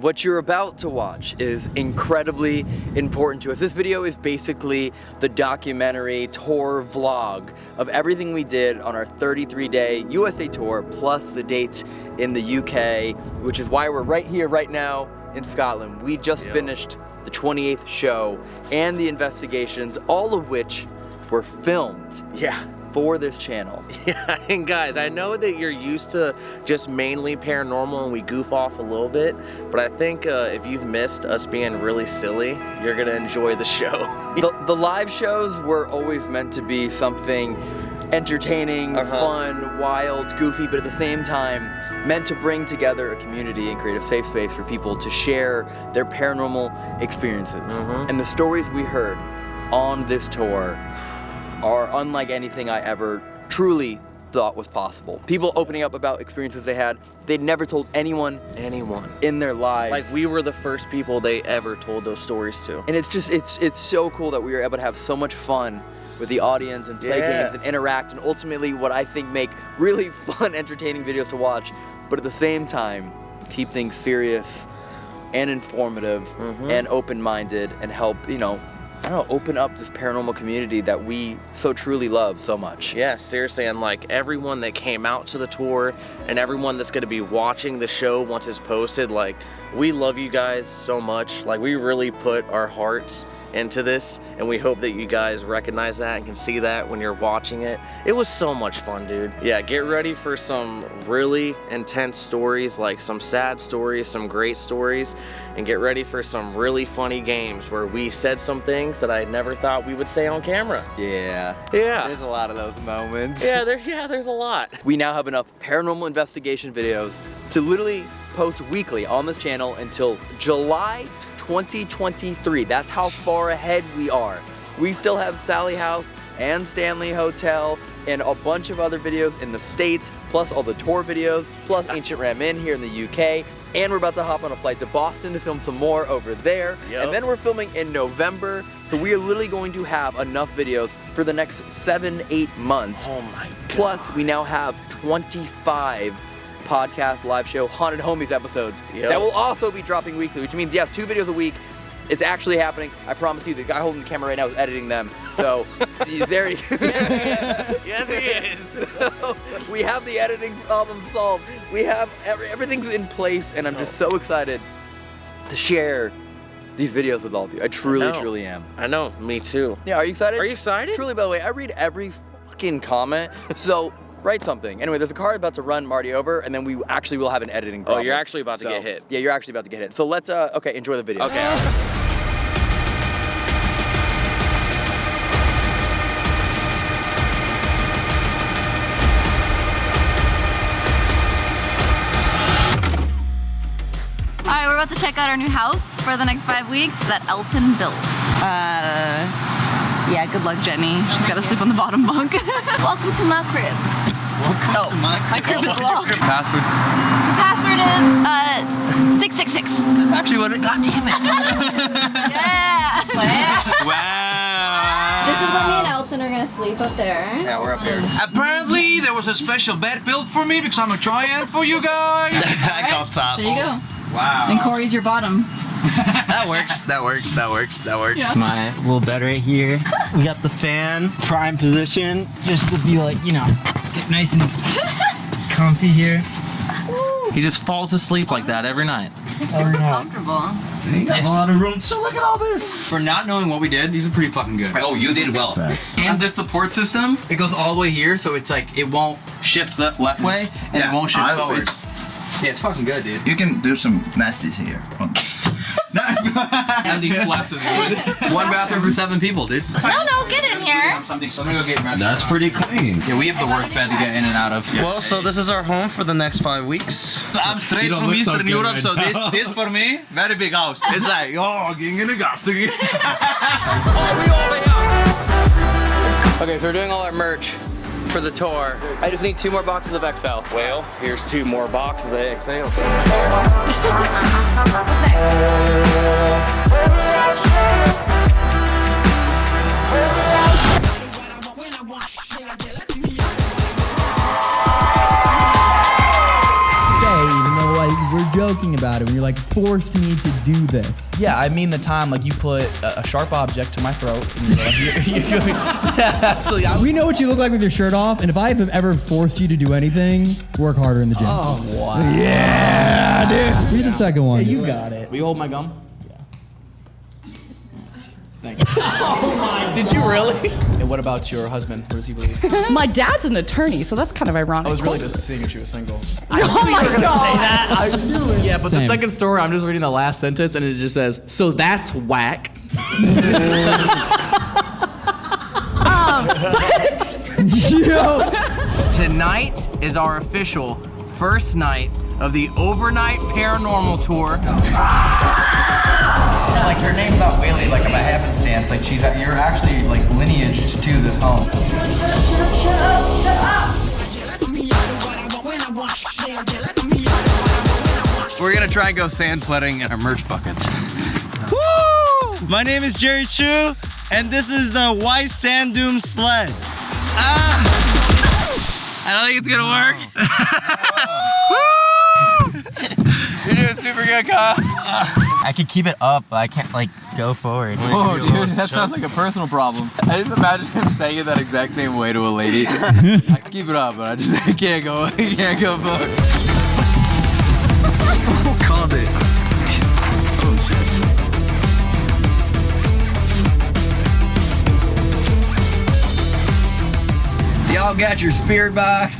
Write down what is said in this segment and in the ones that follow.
What you're about to watch is incredibly important to us. This video is basically the documentary tour vlog of everything we did on our 33-day USA tour plus the dates in the UK, which is why we're right here right now in Scotland. We just finished the 28th show and the investigations, all of which were filmed Yeah. For this channel. Yeah, and guys, I know that you're used to just mainly paranormal and we goof off a little bit, but I think uh, if you've missed us being really silly, you're gonna enjoy the show. the, the live shows were always meant to be something entertaining, Uh-huh. fun, wild, goofy, but at the same time meant to bring together a community and create a safe space for people to share their paranormal experiences. Mhm. And the stories we heard on this tour are unlike anything I ever truly thought was possible. People opening up about experiences they had, they'd never told anyone Anyone. in their lives. Like we were the first people they ever told those stories to. And it's just, it's, it's so cool that we were able to have so much fun with the audience and play Yeah. games and interact and ultimately what I think make really fun, entertaining videos to watch, but at the same time, keep things serious and informative Mhm. and open-minded and help, you know, Don't know, open up this paranormal community that we so truly love so much. Yeah, seriously, and like everyone that came out to the tour and everyone that's gonna be watching the show once it's posted, like we love you guys so much. Like we really put our hearts into this and we hope that you guys recognize that and can see that when you're watching it. It was so much fun, dude. Yeah, get ready for some really intense stories, like some sad stories, some great stories, and get ready for some really funny games where we said some things that I never thought we would say on camera. Yeah. Yeah. There's a lot of those moments. Yeah, there yeah, there's a lot. We now have enough paranormal investigation videos to literally post weekly on this channel until July 2023. That's how far ahead we are. We still have Sallie House and Stanley Hotel and a bunch of other videos in the States, plus all the tour videos, plus Ancient Ram Inn here in the UK. And we're about to hop on a flight to Boston to film some more over there. Yep. And then we're filming in November. So we are literally going to have enough videos for the next seven, eight months. Oh my god. Plus, we now have 25 podcast live show Haunted Homies episodes Yep. that will also be dropping weekly, which means, yes, two videos a week. It's actually happening. I promise you, the guy holding the camera right now is editing them. So, there he yes, he is. So, we have the editing problem solved. We have every, everything's in place, and I'm just oh. so excited to share these videos with all of you. I truly, know. truly am. I know, me too. Yeah, are you excited? Are you excited? Truly, by the way, I read every fucking comment, so write something. Anyway, there's a car about to run Marty over, and then we actually will have an editing Oh, you're actually about to So, get hit. Yeah, you're actually about to get hit. So let's, uh, okay, enjoy the video. Okay. All right, we're about to check out our new house for the next five weeks that Elton built. Uh, yeah, good luck, Jenny. She's got to sleep on the bottom bunk. Welcome to my crib. Welcome oh, to my crib. My crib is locked. Password. The password is uh, 666. That's actually what it. God damn it. Yeah. wow. this is where me and Elton are gonna sleep up there. Yeah, we're up here. Apparently, there was a special bed built for me because I'm a giant for you guys. I got top. There you go. Wow. And Corey's your bottom. that works. That works. That works. That works. Yeah. my little bed right here. We got the fan, prime position, just to be like, you know, get nice and comfy here. He just falls asleep like that every night. Every night. Comfortable. You got a lot of room. So look at all this. For not knowing what we did, these are pretty fucking good. Oh, you did well. And the support system, it goes all the way here, so it's like it won't shift left, left way, and it won't shift I- forward. It's- Yeah, it's fucking good, dude. You can do some nasties here. And these slaps of wood. One bathroom for seven people, dude. No, no, get in here. So I'm gonna go get. That's pretty clean. Yeah, we have the worst bed to get in and out of. Well, so this is our home for the next five weeks. I'm straight from Eastern Europe, so this this for me, very big house. It's like, oh, getting in the gas again. Oh, okay, so we're doing all our merch for the tour. I just need two more boxes of XL. Well, here's two more boxes of XL. like forced me to do this. Yeah, I mean the time like you put a, a sharp object to my throat. And you're, you're going, yeah, absolutely. I was- We know what you look like with your shirt off, and if I have ever forced you to do anything, work harder in the gym. oh wow. Yeah, dude. Read the second one. You got it. Will you hold my gum? Yeah. Thank you. oh my. Did you really? And what about your husband? Where does he believe? My dad's an attorney, so that's kind of ironic. I was really just seeing if she was single. oh my god! Don't say that. I knew it. Yeah, but the second story, I'm just reading the last sentence, and it just says, "So that's whack." Um. Yo. Tonight is our official first night of the overnight paranormal tour. Like her name's not Whaley, like by happenstance. Like she's you're actually like lineaged to this home. We're gonna try and go sand sledding in our merch buckets. Woo! My name is Jerry Chu, and this is the White Sand Dune Sled. Ah! I don't think it's gonna work. You're doing super good, Kyle. I can keep it up, but I can't like go forward. Oh, dude, that sounds like a personal problem. I just imagine him saying it that exact same way to a lady. I can keep it up, but I just I can't go. I can't go forward. Called it. Y'all got your spirit box?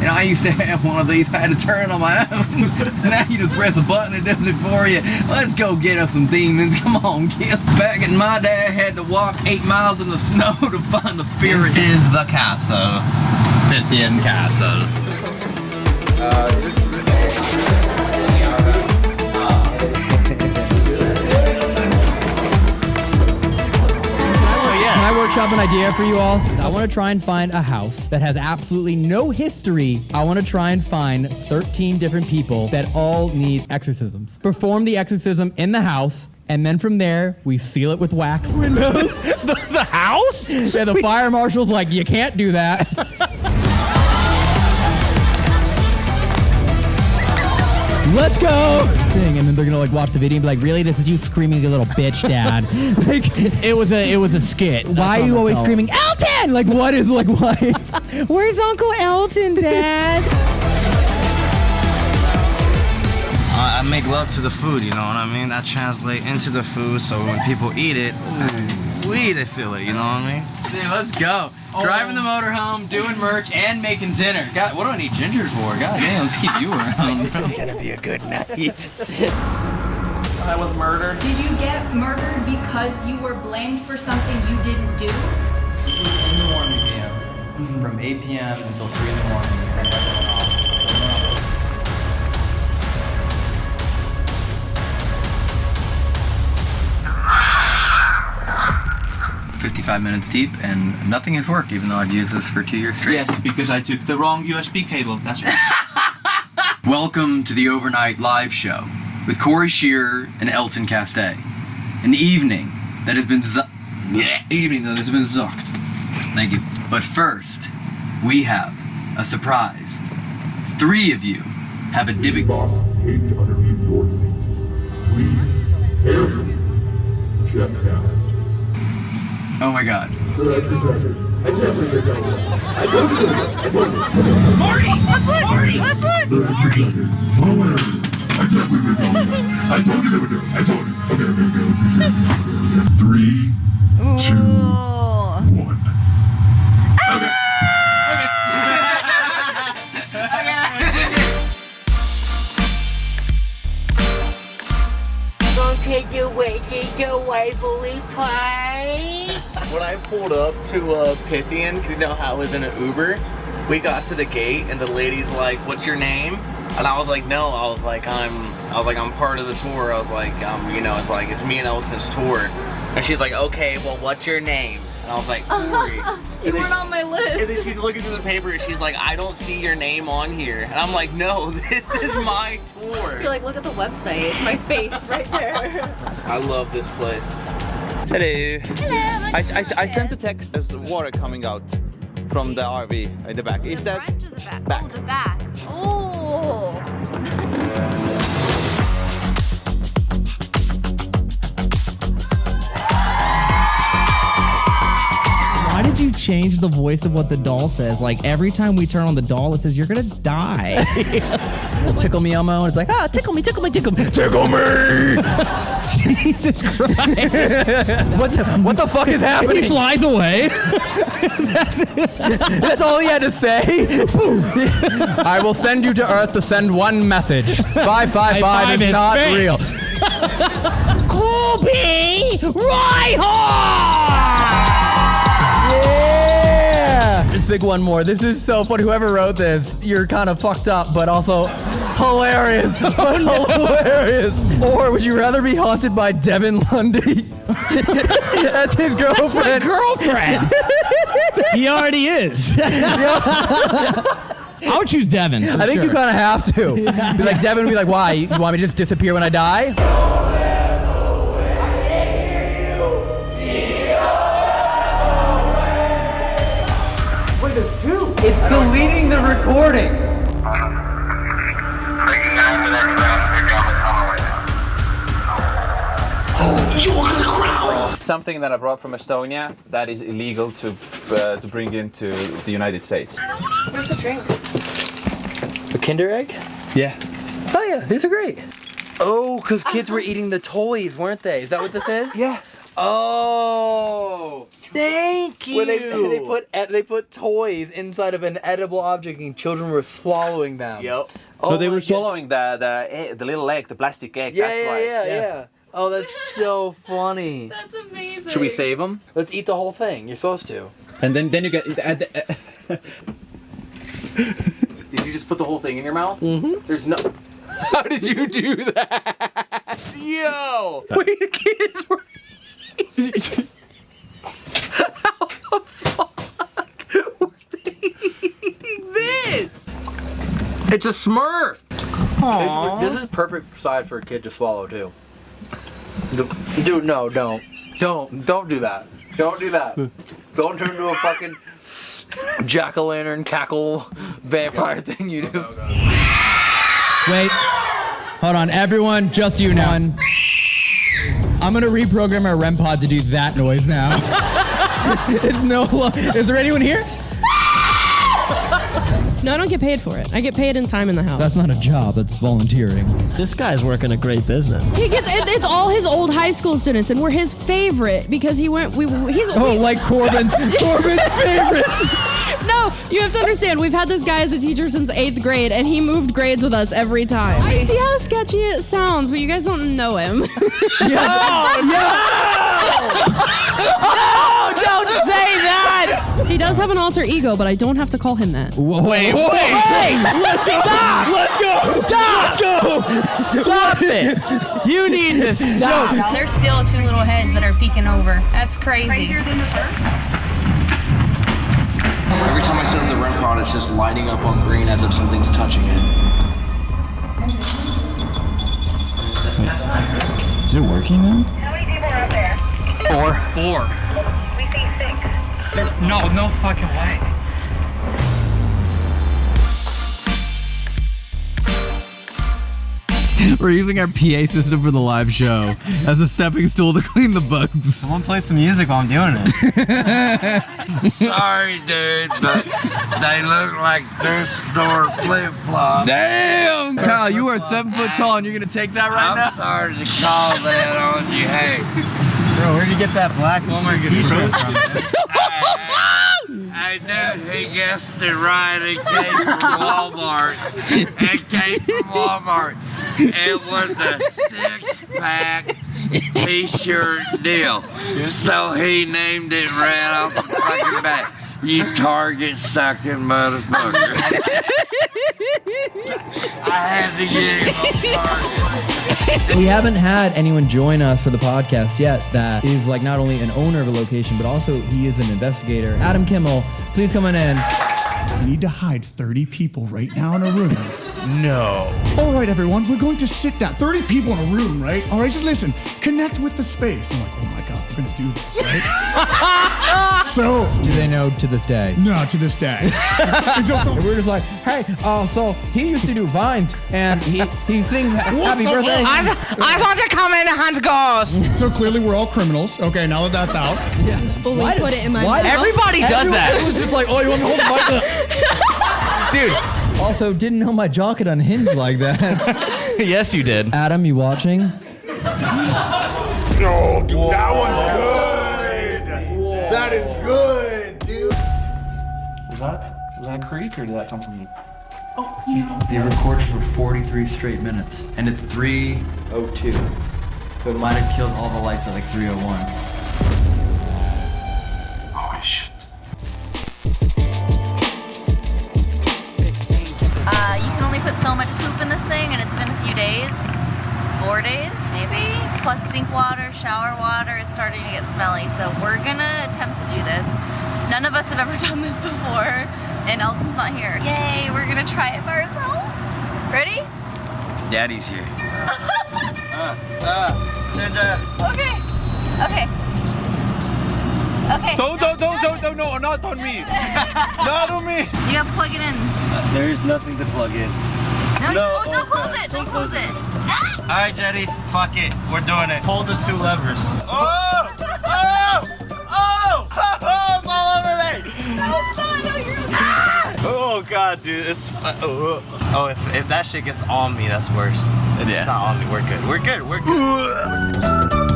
And I used to have one of these. I had to turn it on my own. now you just press a button, it does it for you. Let's go get us some demons. Come on, kids. Back in my day, I had to walk eight miles in the snow to find the spirit. This is the castle. Pythian Castle. Can I workshop an idea for you all? I want to try and find a house that has absolutely no history. I want to try and find 13 different people that all need exorcisms. Perform the exorcism in the house. And then from there, we seal it with wax. Windows. the, the house? Yeah, the fire marshal's like, you can't do that. Let's go! Thing, and then they're gonna like watch the video and be like, "Really? This is you screaming, you little bitch, dad." like, it was a, it was a skit. Why are you always screaming, Elton? Like, what is like, why? Where's Uncle Elton, Dad? I I make love to the food, you know what I mean? That translate into the food, so when people eat it, ooh, wee, they feel it, you know what I mean? Dude, let's go. Oh. Driving the motorhome, doing merch, and making dinner. God, what do I need ginger for? God damn, let's keep you around. this is gonna be a good night. I was murdered. Did you get murdered because you were blamed for something you didn't do? In the morning, PM. From 8 p.m. until 3 in the morning. 55 minutes deep, and nothing has worked, even though I've used this for two years straight. Yes, because I took the wrong USB cable. That's right. Welcome to the overnight live show with Corey Scherer and Elton Castee. An evening that has been zu- yeah, evening that has been zucked. Thank you. But first, we have a surprise. Three of you have a Dybbuk box taped underneath your seat. Please carefully check it out. Oh my god. Marty! Let's look! Marty! Let's look! Marty! Oh, I told me that. I told you they would do it. I told you. Okay, okay, okay. Three, two, one. Take your way, take your way, bully pie. When I pulled up to uh, Pythian, because you know how I was in an Uber, we got to the gate and the lady's like, "What's your name?" And I was like, "No." I was like, "I'm," I was like, "I'm part of the tour." I was like, "Um, you know, it's like it's me and Elton's tour." And she's like, "Okay, well, what's your name?" And I was like, "Corey." you weren't on my list. And then she's looking through the paper and she's like, I don't see your name on here. And I'm like, no, this is my tour. You're like, look at the website. My face right there. I love this place. Hello. Hello. I, I, I, sent a text. There's water coming out from the RV at the back. Is that the back? back? Oh, the back. Oh. Why did you change the voice of what the doll says? Like every time we turn on the doll, it says you're gonna die. tickle me Elmo, and it's like ah, tickle me, tickle me, tickle me, tickle me. Jesus Christ! what, what the fuck is happening? He flies away. that's, that's all he had to say. I will send you to Earth to send one message. Five five five is not fake. real. Colby Yeah! Let's pick one more. This is so funny. Whoever wrote this, you're kind of fucked up, but also hilarious. hilarious. Or would you rather be haunted by Devin Lundy? That's his girlfriend. girlfriend. he already is. I would choose Devin. I think you kind of have to. Be like Devin would be like, "Why? You want me to just disappear when I die?" Wait, there's two. It's deleting the recording. Something that I brought from Estonia that is illegal to uh, to bring into the United States. Where's the drinks? A Kinder Egg? Yeah. Oh yeah, these are great. Oh, because kids were eating the toys, weren't they? Is that what this is? Yeah. Oh. Thank Where they, they put they put toys inside of an edible object and children were swallowing them. Yep. Oh so they were swallowing the the the little egg, the plastic egg. Yeah, that's yeah, why. yeah, yeah, Oh, that's so funny. That's amazing. Should we save them? Let's eat the whole thing. You're supposed to. And then then you get. Uh, uh, Did you just put the whole thing in your mouth? Mm-hmm. There's no. How did you do that? Yo! Wait, the kids were. How the fuck were they eating this? It's a Smurf. Aw. This is perfect size for a kid to swallow too. Dude, no, don't, don't, don't do that. Don't do that. Don't turn into a fucking jack o' lantern cackle vampire thing you do. Wait. Hold on, everyone, just you now. I'm gonna reprogram our REM pod to do that noise now. it's no. Is there anyone here? No, I don't get paid for it. I get paid in time in the house. That's not a job. That's volunteering. This guy's working a great business. He gets it, it's all his old high school students, and we're his favorite because he went. We he's Oh, we- like Corbin's Corbin's favorites. No, you have to understand. We've had this guy as a teacher since eighth grade, and he moved grades with us every time. I see how sketchy it sounds, but you guys don't know him. Oh, don't say that! He does have an alter ego, but I don't have to call him that. Wait, wait, wait! Let's go! Stop! Let's go! Stop! Let's go! Stop it! You need to stop. There's still two little heads that are peeking over. That's crazy. Every time I set up the REM pod, it's just lighting up on green as if something's touching it. Is it working now? Four. Four. No, no fucking way. We're using our PA system for the live show as a stepping stool to clean the bugs. Someone play some music while I'm doing it. Sorry, dude, but they look like thrift store flip flops. Damn! Kyle, you are seven foot tall and you're gonna take that right I'm now? sorry to call that on you. Hey, Bro, where'd you get that black Walmart t-shirt from? I knew he guessed it right. It came from Walmart. It came from Walmart. It was a six-pack t-shirt deal. So he named it right off the fucking back. You target sucking motherfucker. I had to get him target. We haven't had anyone join us for the podcast yet that is like not only an owner of a location, but also he is an investigator. Adam Kimmel, please come on in. We need to hide 30 people right now in a room. No. All right, everyone, we're going to sit down. 30 people in a room, right? All right, just listen. Connect with the space. I'm like, oh my God, we're do this, right? so Do they know to this day? no, to this day. Until some- And we're just like, hey, uh, so he used to do vines, and he he sings What's happy up, birthday. I just- I just want to come in and hunt ghosts. So clearly we're all criminals. Okay, now that that's out. Fully Why did- put it in my why mouth. did- Everybody does Everyone- that. It was just like, oh, you want me to hold the mic? Dude. Also, didn't know my jaw could unhinge like that. yes, you did. Adam, you watching? No, dude, that one's good. That is good, dude. Was that was that a creek or did that come from you? oh They recorded for 43 straight minutes, and it's 3:02. So it might have killed all the lights at like 3:01. Holy shit. Uh, you can only put so much poop in this thing, and it's been a few days. Four days, maybe? Plus sink water, shower water, it's starting to get smelly. So we're gonna attempt to do this. None of us have ever done this before, and Elton's not here. Yay, we're gonna try it by ourselves. Ready? Daddy's here. Uh, uh, uh, okay. Okay. Okay. Don't, don't, don't, don't, don't, no, not on me. not on me. You gotta plug it in. There is nothing to plug in. No, No, oh, don't close it. Don't don't close close it. All right, Jetty, fuck it. We're doing it. Hold the two levers. Oh! Oh! Oh! Oh! It's all over me! Oh god, dude, it's uh, oh, oh if, if that shit gets on me, that's worse. If It's not on me. We're good. We're good. We're good. You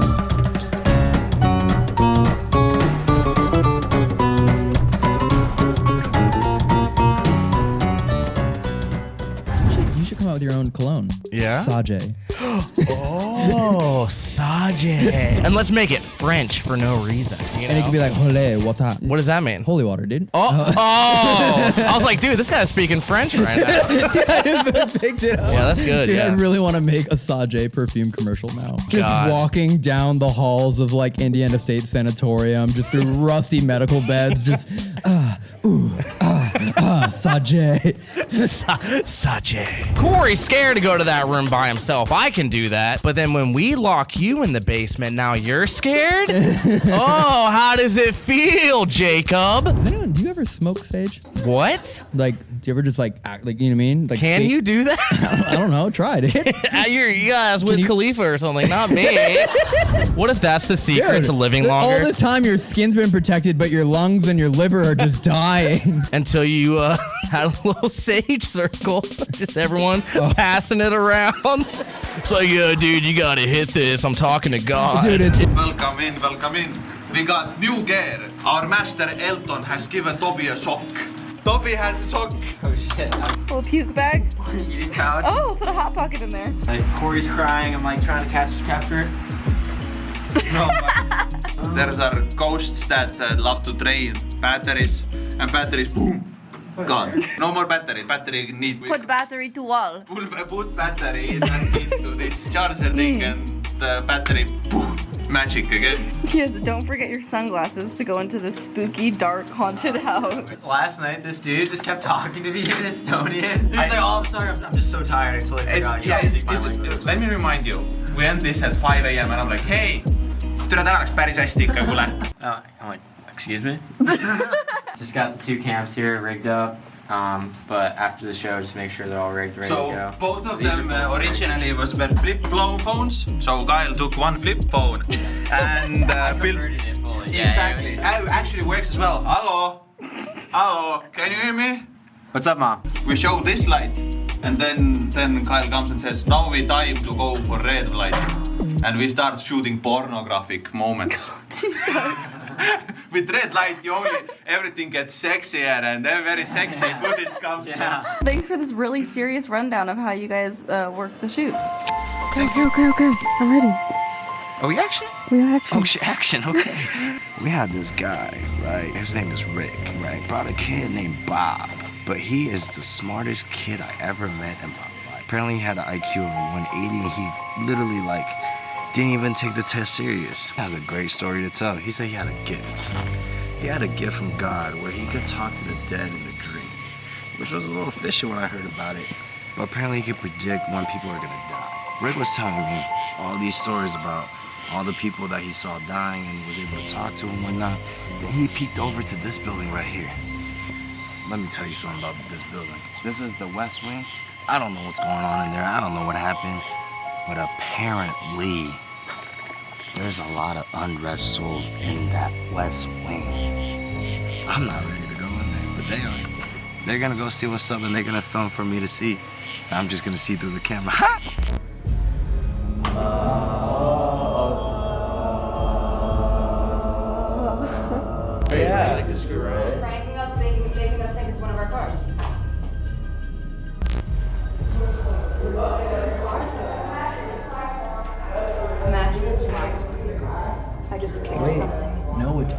come out with your own cologne. Yeah? Sage. Oh, Sage. and let's make it French for no reason. You And it know? could be like, holy water. what does that mean? Holy water, dude. Oh, oh! I was like, dude, this guy's speaking French right now. picked it up. Yeah, that's good, Dude, yeah. I really want to make a Sage perfume commercial now. Just God. walking down the halls of like Indiana State Sanatorium, just through rusty medical beds, just ah, ooh, Sage. Sage. Corey's scared to go to that room by himself. I can do that. But then when we lock you in the basement, now you're scared? oh, how does it feel, Jacob? Does anyone, do you ever smoke sage? What? Like, do you ever just like act like, you know what I mean? Like, Can see- you do that? I don't know. Try it. You're, you guys, Wiz Khalifa or something, not me. what if that's the secret Dude, to living th- longer? All this time, your skin's been protected, but your lungs and your liver are just dying. Until you uh, had a little sage circle, just everyone Oh. passing it around. It's like, yeah, dude, you gotta hit this. I'm talking to God. Dude, it's Welcome in, welcome in. We got new gear. Our master Elton has given Toby a sock. Toby has a sock. Oh shit. I'm Little puke bag. eating couch. Oh, put a hot pocket in there. Like Corey's crying. I'm like trying to catch capture it. No, but There's our ghosts that uh, love to drain batteries, and batteries, boom, gone. No more battery. Battery need. We Put battery to wall. pull, put battery into this charger thing, and the battery, boom, magic again. Yes, don't forget your sunglasses to go into this spooky, dark, haunted house. last night this dude just kept talking to me in Estonian. He's like, oh, I'm sorry. I'm, I'm just so tired. I totally It's, forgot. You yeah, don't it's, speak my it's- language. let me remind you. We end this at 5 a.m. and I'm like, hey, türa täna läks päris hästi ikka, kuule. I'm like, excuse me? just got two camps here rigged up. Um, but after the show, just make sure they're all rigged, ready So to go. So both of These them both uh, rigged. originally was were flip phone phones. So Kyle took one flip phone and uh, built. It fully. Yeah, exactly. yeah. Uh, actually works as well. Hello. Hello. Can you hear me? What's up, mom? We show this light, and then then Kyle comes and says, "Now we time to go for red light," and we start shooting pornographic moments. With red light, you only everything gets sexier, and then very sexy footage comes. Yeah. Thanks for this really serious rundown of how you guys uh, work the shoots. Okay, okay, okay, okay. I'm ready. Are we action? We are action. Oh, shit, action, okay. we had this guy, right? His name is Rick, right? Brought a kid named Bob, but he is the smartest kid I ever met in my life. Apparently, he had an IQ of 180, he literally, like, didn't even take the test serious. He has a great story to tell. He said he had a gift. He had a gift from God where he could talk to the dead in a dream, which was a little fishy when I heard about it. But apparently, he could predict when people are gonna die. Rick was telling me all these stories about all the people that he saw dying and was able to talk to and whatnot. Then he peeked over to this building right here. Let me tell you something about this building. This is the West Wing. I don't know what's going on in there. I don't know what happened. But apparently, there's a lot of unrest souls in that West Wing. I'm not ready to go in there, but they are. They're gonna go see what's up and they're gonna film for me to see. I'm just gonna see through the camera. Ha! Yeah, uh,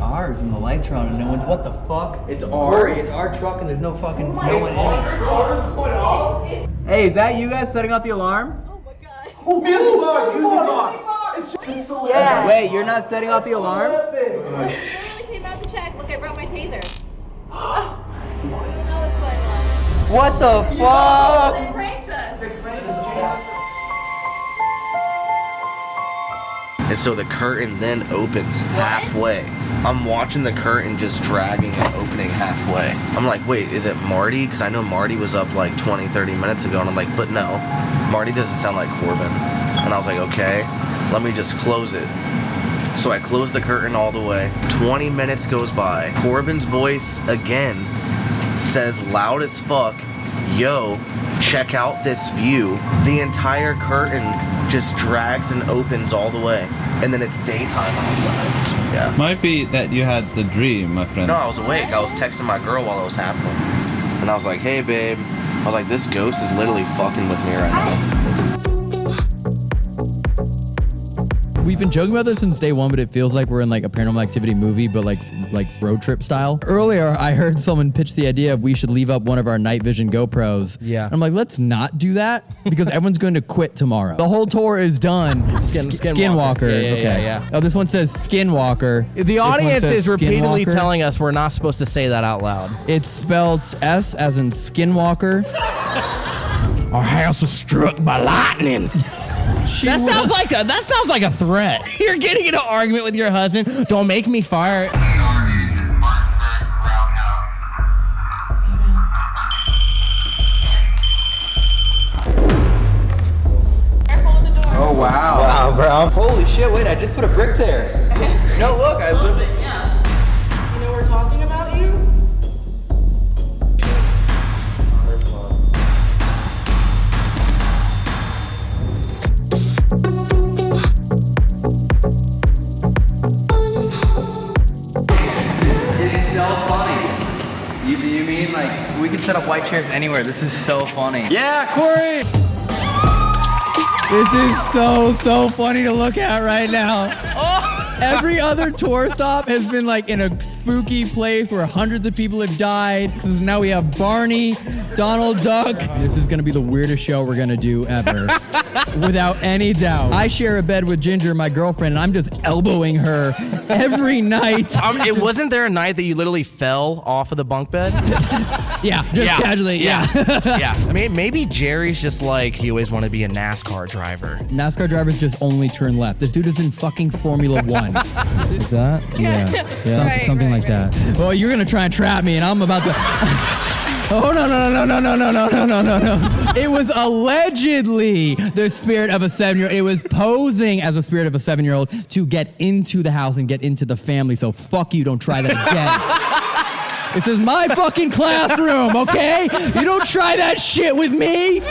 ours, and the lights are on, and no one's. What the fuck? It's Corey, ours? it's our truck, and there's no fucking oh no one in it. Hey, is that you guys setting off the alarm? Oh my Yeah. Wait, you're not setting off the alarm? literally came out to check. Look, I brought my taser. Oh. You know what's going on. What the oh, fuck? They pranked us. And so the curtain then opens halfway. I'm watching the curtain just dragging and opening halfway. I'm like, wait, is it Marty? Because I know Marty was up like 20, 30 minutes ago. And I'm like, but no, Marty doesn't sound like Corbin. And I was like, okay, let me just close it. So I close the curtain all the way. 20 minutes goes by. Corbin's voice again says loud as fuck, yo, check out this view. The entire curtain just drags and opens all the way. And then it's daytime outside. Yeah. Might be that you had the dream, my friend. No, I was awake. I was texting my girl while it was happening. And I was like, hey, babe. I was like, this ghost is literally fucking with me right now. We've been joking about this since day one, but it feels like we're in like a paranormal activity movie, but like like road trip style. Earlier, I heard someone pitch the idea of we should leave up one of our night vision GoPros. Yeah. I'm like, let's not do that because everyone's going to quit tomorrow. The whole tour is done. Skin- Sk- Skinwalker. Skinwalker. Yeah, yeah, okay. yeah, yeah. Oh, this one says Skinwalker. The audience is repeatedly telling us we're not supposed to say that out loud. It's spelled S as in Skinwalker. Our house was struck by lightning. that sounds like a that sounds like a threat. You're getting in an argument with your husband. Don't make me fire. Oh wow. Wow, bro. Holy shit! Wait, I just put a brick there. no, look, I lived. Could set up white chairs anywhere? This is so funny. Yeah, Corey. This is so so funny to look at right now. Oh. Every other tour stop has been like in a spooky place where hundreds of people have died. So now we have Barney, Donald Duck. This is gonna be the weirdest show we're gonna do ever. Without any doubt. I share a bed with Ginger, my girlfriend, and I'm just elbowing her every night. Um, it wasn't there a night that you literally fell off of the bunk bed? yeah, just casually, yeah. yeah. May- Maybe Jerry's just like he always wanted to be a NASCAR driver. NASCAR drivers just only turn left. This dude is in fucking Formula One. that? Yeah. Some- Right, something right, like that. Well, you're gonna try and trap me, and I'm about to. Oh no no no no no no no no no no no! It was allegedly the spirit of a seven-year. It was posing as a spirit of a seven-year-old to get into the house and get into the family. So fuck you! Don't try that again. This is my fucking classroom, okay? You don't try that shit with me.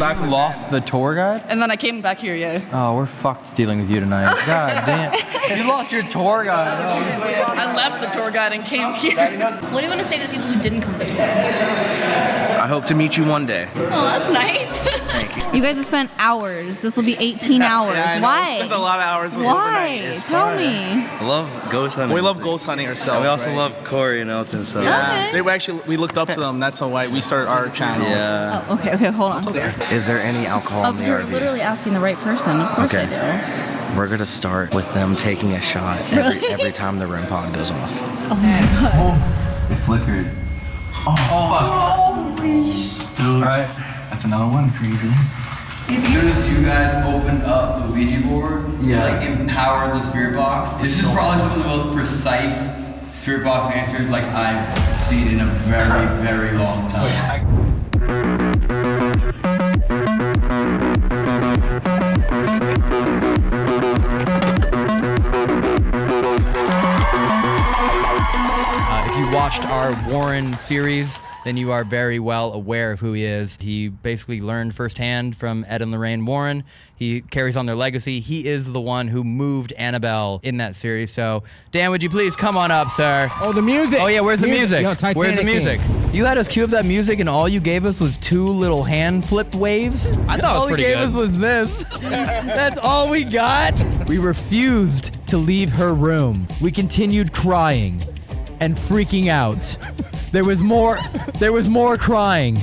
Back lost the tour guide. And then I came back here, yeah. Oh, we're fucked dealing with you tonight. God damn. You lost your tour guide. I left the tour guide and came here. What do you want to say to the people who didn't come to the tour? I hope to meet you one day. Oh, that's nice. Thank you. You guys have spent hours. This will be 18 hours. Yeah, I. Why? We spent a lot of hours with Why? this tonight. Tell me. I love ghost hunting. We love ghost hunting ourselves. And we also right? love Corey and Elton. So Yeah, they were actually we looked up to them. That's why we started our channel. Yeah. Oh, okay, okay, hold on. Is there any alcohol Oh, in the you're RV? literally asking the right person. Of course Okay. I We're gonna start with them taking a shot every, Really? every time the REM pod goes off. do. Oh my god. Oh, It flickered. Oh, fuck. Dude. Alright, that's another one. Crazy. As soon as you guys opened up the Ouija board, Yeah. like empowered the spirit box. This is probably some of the most precise spirit box answers like I've seen in a very, very long time. Uh, if you watched our Warren series, then you are very well aware of who he is. He basically learned firsthand from Ed and Lorraine Warren. He carries on their legacy. He is the one who moved Annabelle in that series. So, Dan, would you please come on up, sir? Oh, the music. Oh yeah, where's the Music. music? Yo, where's the King. music? You had us cue up that music, and all you gave us was two little hand flip waves. I thought it was all pretty he gave us was this. That's all we got. We refused to leave her room. We continued crying and freaking out. There was more. There was more crying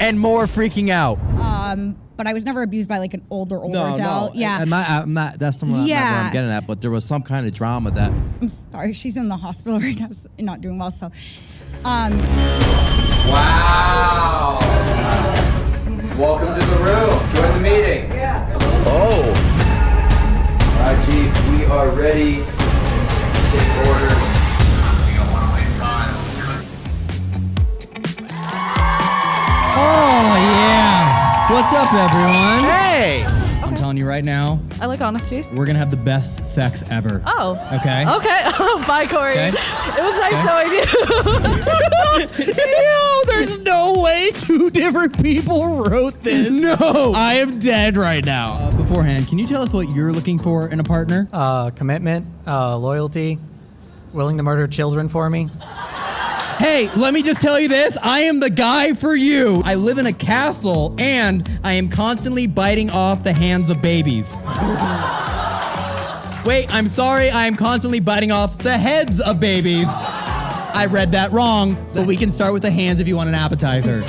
and more freaking out. Um, but I was never abused by like an older, older No, adult. no. Yeah. I'm not, I'm not, that's not, not where I'm getting at, but there was some kind of drama that. I'm sorry, she's in the hospital right now, s- not doing well. So, um, Wow. Welcome to the room. Join the meeting. Yeah. Oh. All right, Chief. We are ready to take orders. Oh yeah. What's up, everyone? Hey. I'm telling you right now, I like honesty. we're gonna have the best sex ever. Oh. Okay. Okay. Bye, Corey. Okay. It was nice knowing you. Yo, there's no way two different people wrote this. No. I am dead right now. Uh, beforehand, can you tell us what you're looking for in a partner? Uh, commitment, uh, loyalty, willing to murder children for me. Hey, let me just tell you this. I am the guy for you. I live in a castle and I am constantly biting off the hands of babies. Wait, I'm sorry. I am constantly biting off the heads of babies. I read that wrong, but we can start with the hands if you want an appetizer.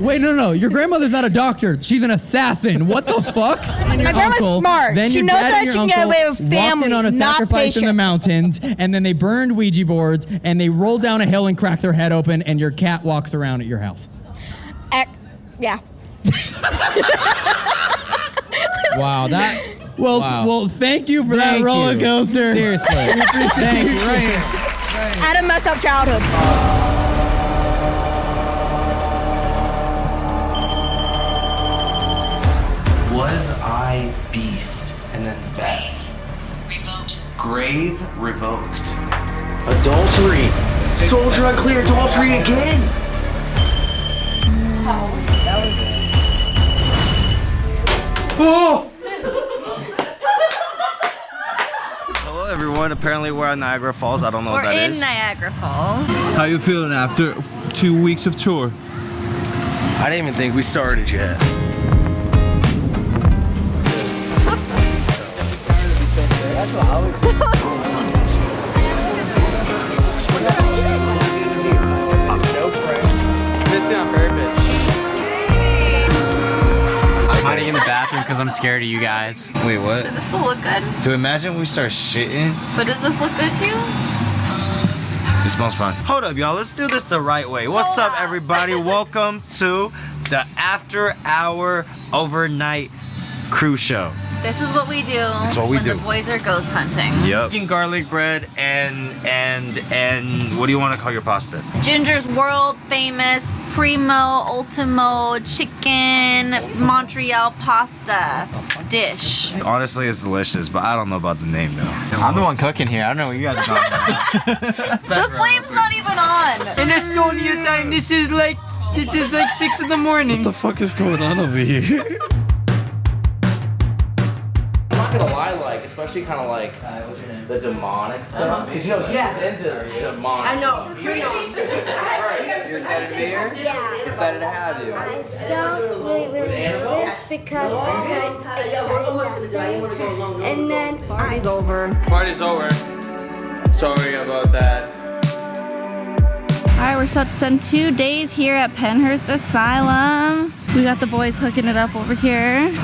Wait, no, no, your grandmother's not a doctor. She's an assassin. What the fuck? And your My grandma's uncle- smart. Then She knows dad that she can get away with family, in on a not sacrifice in the mountains, and then they burned Ouija boards, and they rolled down a hill and cracked their head open, and your cat walks around at your house. ec- yeah. Wow, that. Well, Wow. well, thank you for Thank that roller you. coaster. Seriously. We appreciate Thank it. you, right Had a messed up childhood. Was Grave revoked. Adultery. Soldier unclear adultery again. Oh! Hello everyone, apparently we're at Niagara Falls. I don't know We're what that in. Niagara Falls. How you feeling after two weeks of tour? I didn't even think we started yet. Missing on purpose. I'm hiding in the bathroom because I'm scared of you guys. Wait, what? Does this still look good? To imagine we start shitting. But does this look good to you? It smells fun. Hold up, y'all. Let's do this the right way. What's up, everybody? Welcome to the After Hour Overnight Cruise Show. This is what we do This is what we when do. the boys are ghost hunting. Yep. Eating garlic bread and and and what do you want to call your pasta? Ginger's world famous primo ultimo chicken Montreal pasta dish. Honestly, it's delicious, but I don't know about the name though. I'm the one cooking here. I don't know what you guys are talking about. The flame's not even on. In Estonia time, this is like this is like six in the morning. What the fuck is going on over here? I'm not gonna lie, like, especially kind of like the demonic stuff. Because you know, he's into demonic I know. stuff. You're excited to be here? Yeah. Excited to have you. I'm so really, really nervous because I'm so excited about that. And then party's over. Party's over. Sorry about that. All right, we're about to spend two days here at Pennhurst Asylum. We got the boys hooking it up over here.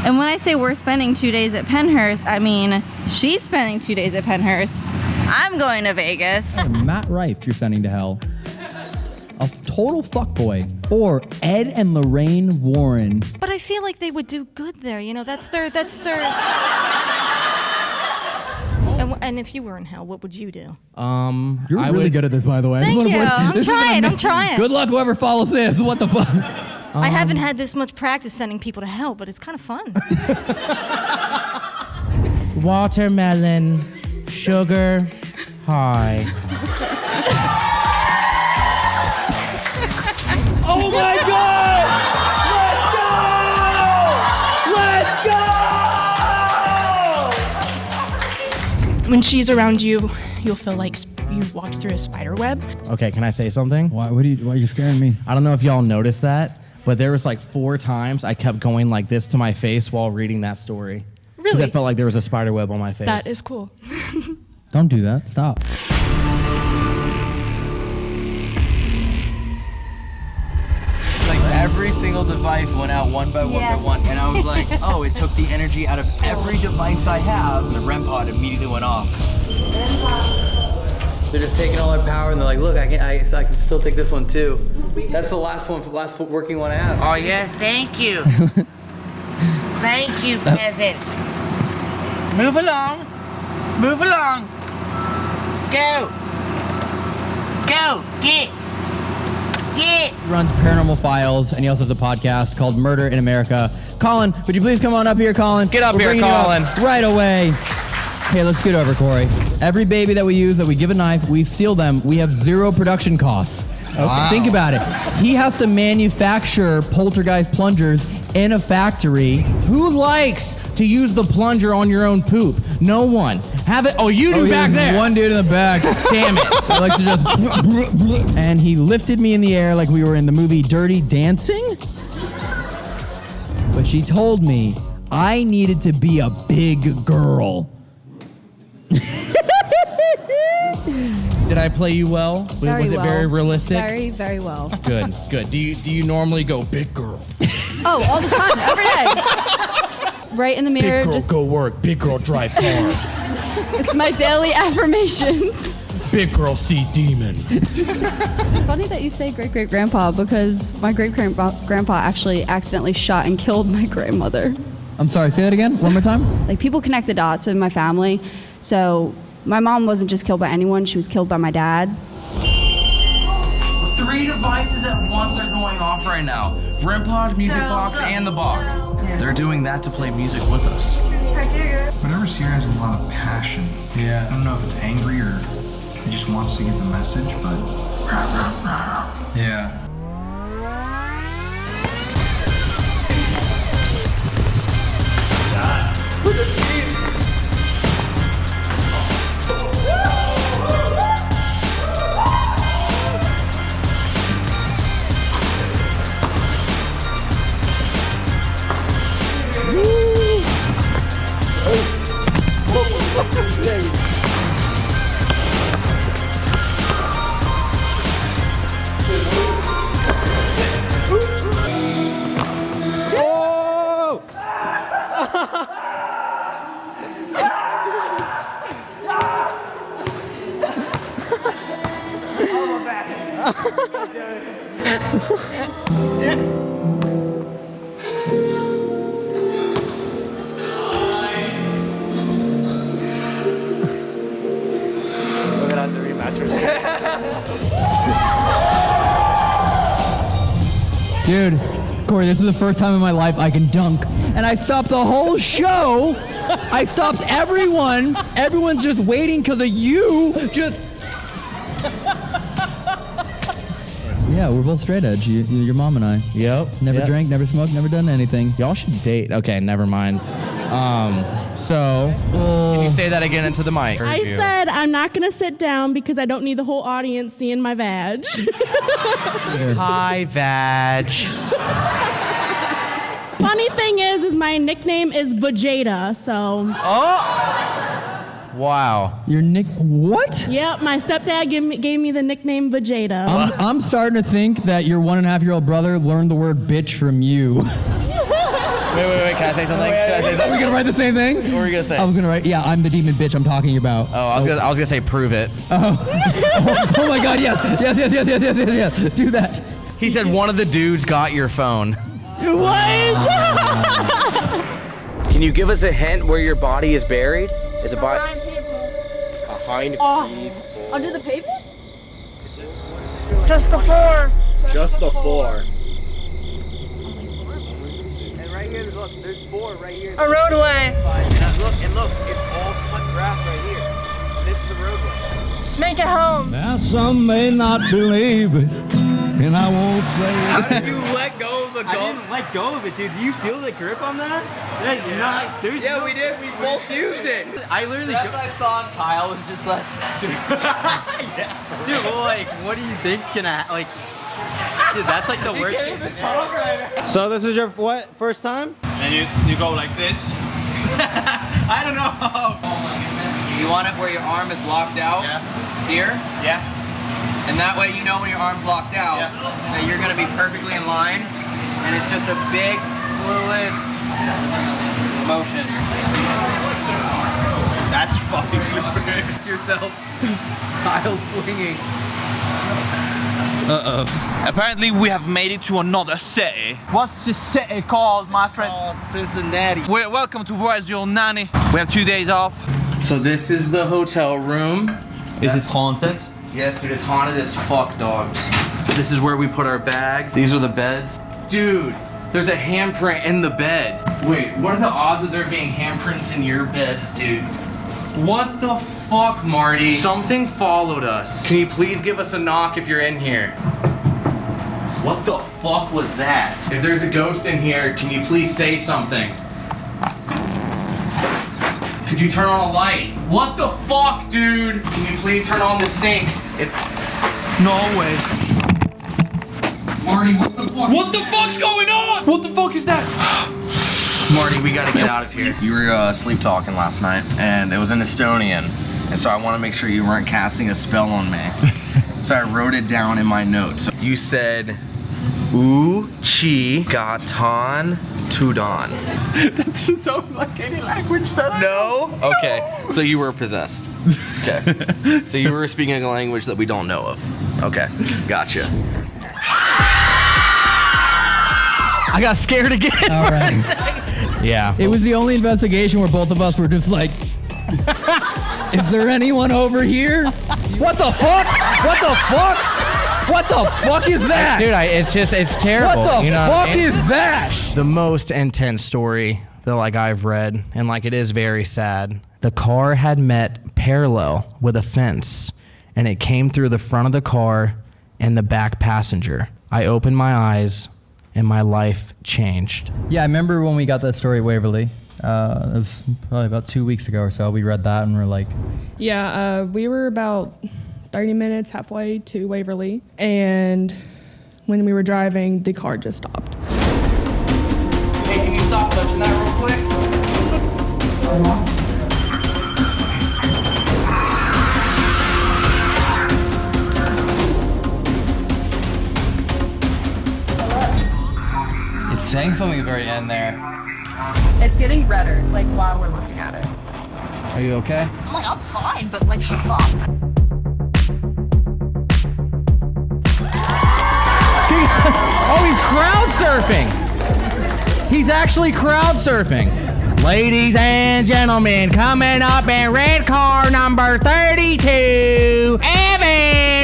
And when I say we're spending two days at Pennhurst, I mean she's spending two days at Pennhurst. I'm going to Vegas. Matt Rife, you're sending to hell. a total fuckboy, or Ed and Lorraine Warren? But I feel like they would do good there. You know, that's their that's their. and, and if you were in hell, what would you do? Um, You're I really would- good at this, by the way. Thank you. I'm this trying, I'm trying. Good luck, whoever follows this. What the fuck? I um, haven't had this much practice sending people to hell, but it's kind of fun. Watermelon, sugar, high. Oh my god! Let's go! Let's go! When she's around you, you'll feel like you walked through a spider web. Okay, can I say something? Why? What are you? Why are you scaring me? I don't know if y'all noticed that, but there was like four times I kept going like this to my face while reading that story. Really? Because I felt like there was a spider web on my face. That is cool. Don't do that. Stop. Like every single device went out one by one Yeah. by one, and I was like, oh, it took the energy out of every oh. device I have. The REM pod immediately went off. They're just taking all their power, and they're like, look, I can, I, so I can still take this one too. That's the last one, last working one I have. Oh, yes, thank you. thank you, peasant. Move along. Move along. Go. Go. Get. Get. runs Paranormal Files, and he also has a podcast called Murder in America. Colin, would you please come on up here, Colin? Get up We're here, bringing you up Colin. Right away. Okay, let's get over, Corey. Every baby that we use, that we give a knife, we steal them. We have zero production costs. Wow. Think about it. He has to manufacture poltergeist plungers in a factory. Who likes to use the plunger on your own poop? No one. Have it. Oh, you do Oh, back there. One dude in the back. Damn it. I like to just. and he lifted me in the air like we were in the movie Dirty Dancing. But she told me I needed to be a big girl. Did I play you well? Was- Very was it very realistic? Very, very well. Good, good. Do you do you normally go big girl? Oh, all the time, every day. Right in the mirror, Big girl just go work. Big girl drive car. it's my daily affirmations. Big girl see demon. It's funny that you say great great grandpa because my great grandpa actually accidentally shot and killed my grandmother. I'm sorry, say that again, one more time. Like people connect the dots with my family. So my mom wasn't just killed by anyone, she was killed by my dad. Three devices at once are going off right now. REMPod, Music Box, uh, and the box. They're doing that to play music with us. Whatever's here has a lot of passion. Yeah. I don't know if it's angry or it just wants to get the message, but. Yeah. We're gonna have to rematch for Dude, Corey, this is the first time in my life I can dunk. And I stopped the whole show. I stopped everyone. Everyone's just waiting because of you. Just. Yeah, we're both straight edge. You, you- your mom and I. Yep. Never Yep. drank, never smoked, never done anything. Y'all should date. Okay, never mind. Um, so can you say that again into the mic? I said I'm not gonna sit down because I don't need the whole audience seeing my vag. Hi, Vag. Funny thing is, is my nickname is Vegeta, so. Wow. Your nick what? Yep, my stepdad gave me, gave me the nickname Vegeta. I'm, I'm starting to think that your one and a half year old brother learned the word bitch from you. Wait, wait, wait. Can I say something? Can I say something? Are we gonna write the same thing? What were you gonna say? I was gonna write. Yeah, I'm the demon bitch. I'm talking about. Oh, I was gonna. I was gonna say prove it. Oh. oh. oh, my God! Yes, yes, yes, yes, yes, yes, yes, yes. Do that. He said one of the dudes got your phone. What? Can you give us a hint where your body is buried? Is it body? Behind Oh, under the pavement? Just the floor. Just the floor. And right here, look, there's four right here. A roadway. And look, and look, it's all cut grass right here. This is the roadway. Make it home. Now some may not believe it, and I won't say How it. did you let go of the golf? I didn't let go of it, dude. Do you feel the grip on that? That is not. There's yeah, we did. We both used it. I literally. That's I thought Kyle was just like. Dude, well, like, what do you think's gonna ha- like? Dude, that's like the worst. So this is your what first time? And you, you go like this. I don't know. You want it where your arm is locked out? Yeah. Here? Yeah. And that way you know when your arm's locked out that you're gonna be perfectly in line and it's just a big fluid motion. That's fucking slippery. yourself. Kyle swinging. Uh-oh. Apparently we have made it to another city. What's this city called, my friend? Cincinnati. We're, welcome to Where's Your Nanny. We have two days off. So this is the hotel room. Is it haunted? Yes, dude, it is haunted as fuck, dog. This is where we put our bags. These are the beds. Dude, there's a handprint in the bed. Wait, what are the odds of there being handprints in your beds, dude? What the fuck, Marty? Something followed us. Can you please give us a knock if you're in here? What the fuck was that? If there's a ghost in here, can you please say something? Could you turn on a light? What the fuck, dude? Can you please turn on the sink? If... No way. Marty, what the fuck? What the fuck's going on? What the fuck is that? Marty, we gotta get out of here. You were uh, sleep talking last night, and it was in Estonian. And so I want to make sure you weren't casting a spell on me. so I wrote it down in my notes. You said, U chi gatan tudon. That doesn't sound like any language that I know. No? Okay, so you were possessed. Okay. so you were speaking a language that we don't know of. Okay, gotcha. I got scared again. All right. Yeah. It was the only investigation where both of us were just like, is there anyone over here? What the fuck? What the fuck? What the fuck is that? Dude, I, it's just, it's terrible. What the you know fuck I mean? is that? The most intense story that like I've read, and like it is very sad. The car had met parallel with a fence, and it came through the front of the car and the back passenger. I opened my eyes, and my life changed. Yeah, I remember when we got that story at Waverly. Uh, it was probably about two weeks ago or so. We read that and we're like, Yeah, uh, we were about 30 minutes halfway to Waverly, and when we were driving, the car just stopped. Hey, can you stop touching that real quick? It's saying something at the very end there. It's getting redder, like while we're looking at it. Are you okay? I'm like, I'm fine, but like, fuck. oh, he's crowd surfing. He's actually crowd surfing. Ladies and gentlemen, coming up in red car number 32, Evan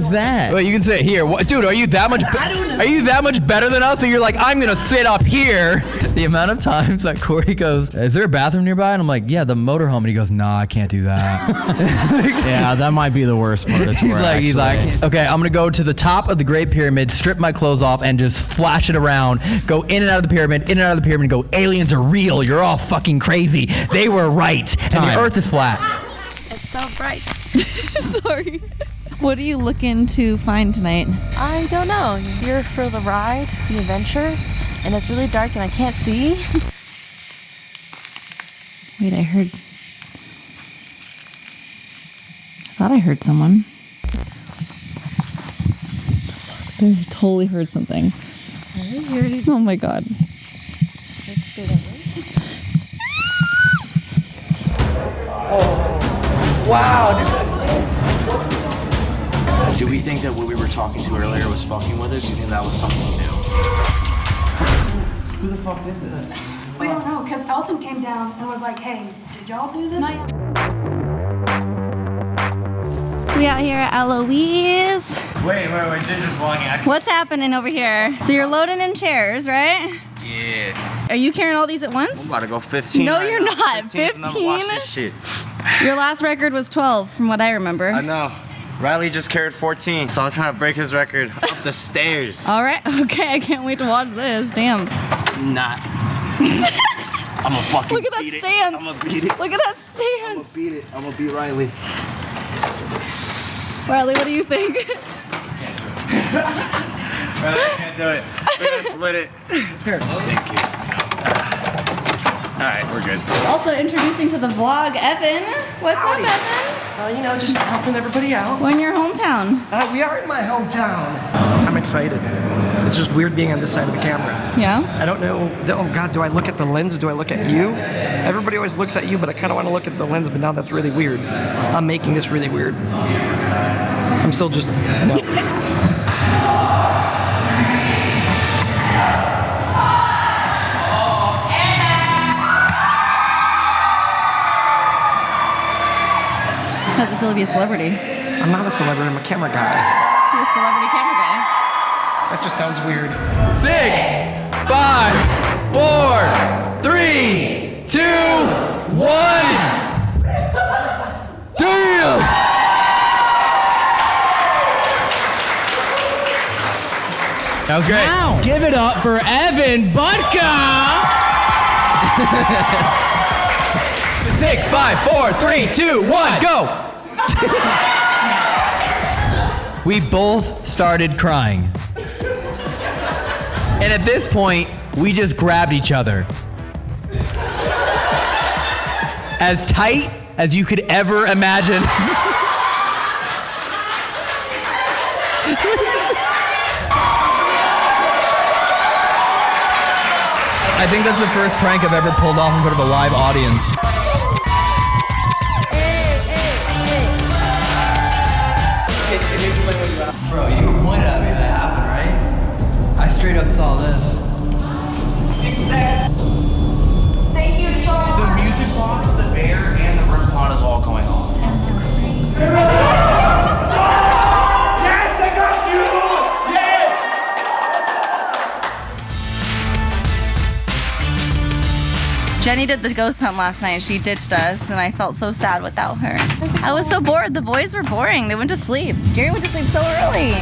was that? Well, you can sit here. What, dude, are you that much? Are you that much better than us? So you're like, I'm gonna sit up here. The amount of times that Corey goes, "Is there a bathroom nearby?" And I'm like, "Yeah, the motorhome." And he goes, "Nah, I can't do that." yeah, that might be the worst part. It's he's like, he's like, okay, I'm gonna go to the top of the Great Pyramid, strip my clothes off, and just flash it around. Go in and out of the pyramid, in and out of the pyramid. Go, aliens are real. You're all fucking crazy. They were right, and the Earth is flat. It's so bright. Sorry. What are you looking to find tonight? I don't know. You're here for the ride, the adventure, and it's really dark and I can't see. Wait, I heard. I thought I heard someone. I totally heard something. Oh my god. Wow, Do we think that what we were talking to earlier was fucking with us? Do you think that was something new? Who the fuck did this? We don't know, because Elton came down and was like, hey, did y'all do this? We out here at Eloise. Wait, wait, wait, Ginger's vlogging. What's happening over here? So you're loading in chairs, right? Yeah. Are you carrying all these at once? I'm about to go 15. No, right you're now. not. 15's the number. Watch 15? this shit. Your last record was 12, from what I remember. I know. Riley just carried 14, so I'm trying to break his record up the stairs. All right, okay, I can't wait to watch this. Damn. Not. I'm gonna fucking Look at that beat it. stand. I'm gonna beat it. Look at that stand. I'm gonna beat it. I'm gonna beat Riley. Riley, what do you think? Riley, I can't do it. We're gonna split it. Here. Thank you. All right, we're good. Also introducing to the vlog, Evan. What's up, Evan? Uh, you know, just helping everybody out. We're in your hometown. Uh, we are in my hometown. I'm excited. It's just weird being on this side of the camera. Yeah? I don't know. Oh God, do I look at the lens? Do I look at you? Everybody always looks at you, but I kind of want to look at the lens. But now that's really weird. I'm making this really weird. I'm still just. No. How's it feel to be a celebrity? I'm not a celebrity. I'm a camera guy. You're a celebrity camera guy. That just sounds weird. Six, five, four, three, two, one. Damn! That was great. Now, give it up for Evan Budka. Six, five, four, three, two, one, go! We both started crying. And at this point, we just grabbed each other. As tight as you could ever imagine. I think that's the first prank I've ever pulled off in front of a live audience. Bro, you pointed at me that happened, right? I straight up saw this. Thank you so much. The music box, the bear, and the REM pod is all going off. Yes, I got you! Jenny did the ghost hunt last night. She ditched us, and I felt so sad without her. I was so bored. The boys were boring. They went to sleep. Gary went to sleep so early.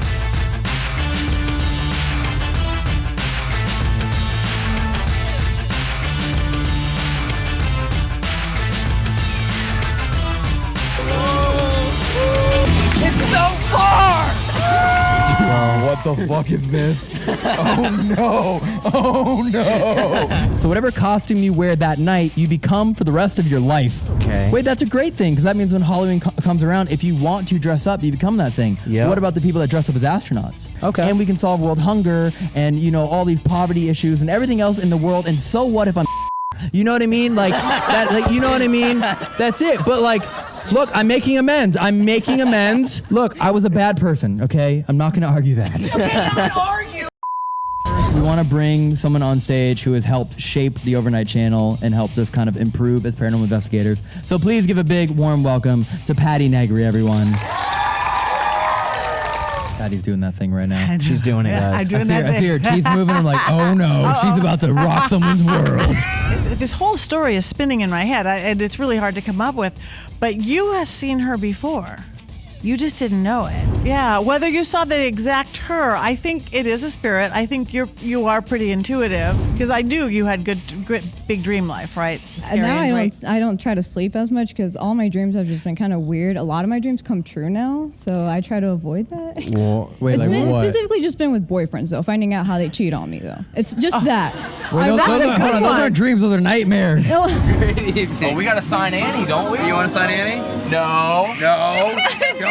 What the fuck is this? Oh no! Oh no! So whatever costume you wear that night, you become for the rest of your life. Okay. Wait, that's a great thing because that means when Halloween co- comes around, if you want to dress up, you become that thing. Yep. What about the people that dress up as astronauts? Okay. And we can solve world hunger and you know all these poverty issues and everything else in the world. And so what if I'm? You know what I mean? Like that. Like you know what I mean? That's it. But like. Look, I'm making amends. I'm making amends. Look, I was a bad person, okay? I'm not gonna argue that. We want to bring someone on stage who has helped shape the overnight channel and helped us kind of improve as paranormal investigators. So please give a big warm welcome to Patti Negri, everyone. Patti's doing that thing right now. She's doing it, guys. I'm doing I see, her, that I see her teeth moving. I'm like, oh no, she's about to rock someone's world. This whole story is spinning in my head, I, and it's really hard to come up with. But you have seen her before. You just didn't know it. Yeah, whether you saw the exact her, I think it is a spirit. I think you're you are pretty intuitive because I knew you had good, good big dream life, right? Uh, Scary now and I great. don't I don't try to sleep as much because all my dreams have just been kind of weird. A lot of my dreams come true now, so I try to avoid that. Well, wait, it's like been, what? specifically just been with boyfriends though, finding out how they cheat on me though. It's just that. Wait, those, those are, on, those aren't dreams, those are nightmares. No. Oh, we gotta sign Annie, don't we? You wanna sign Annie? No. No.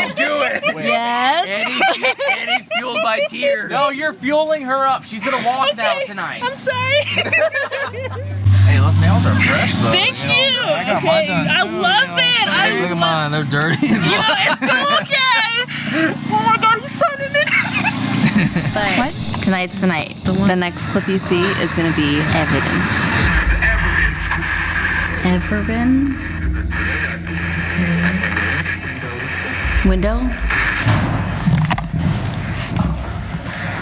Don't do it. Yes. Annie's, Annie's fueled by tears. No, you're fueling her up. She's gonna walk now tonight. I'm sorry. Hey, those nails are fresh though. Thank you. know. I got okay. mine done. I love it. I Hey, look at mine, they're dirty. You know, it's so okay. Oh my god, he's signing it. But tonight's the night. The, next clip you see is going to be evidence. Ever been? Window?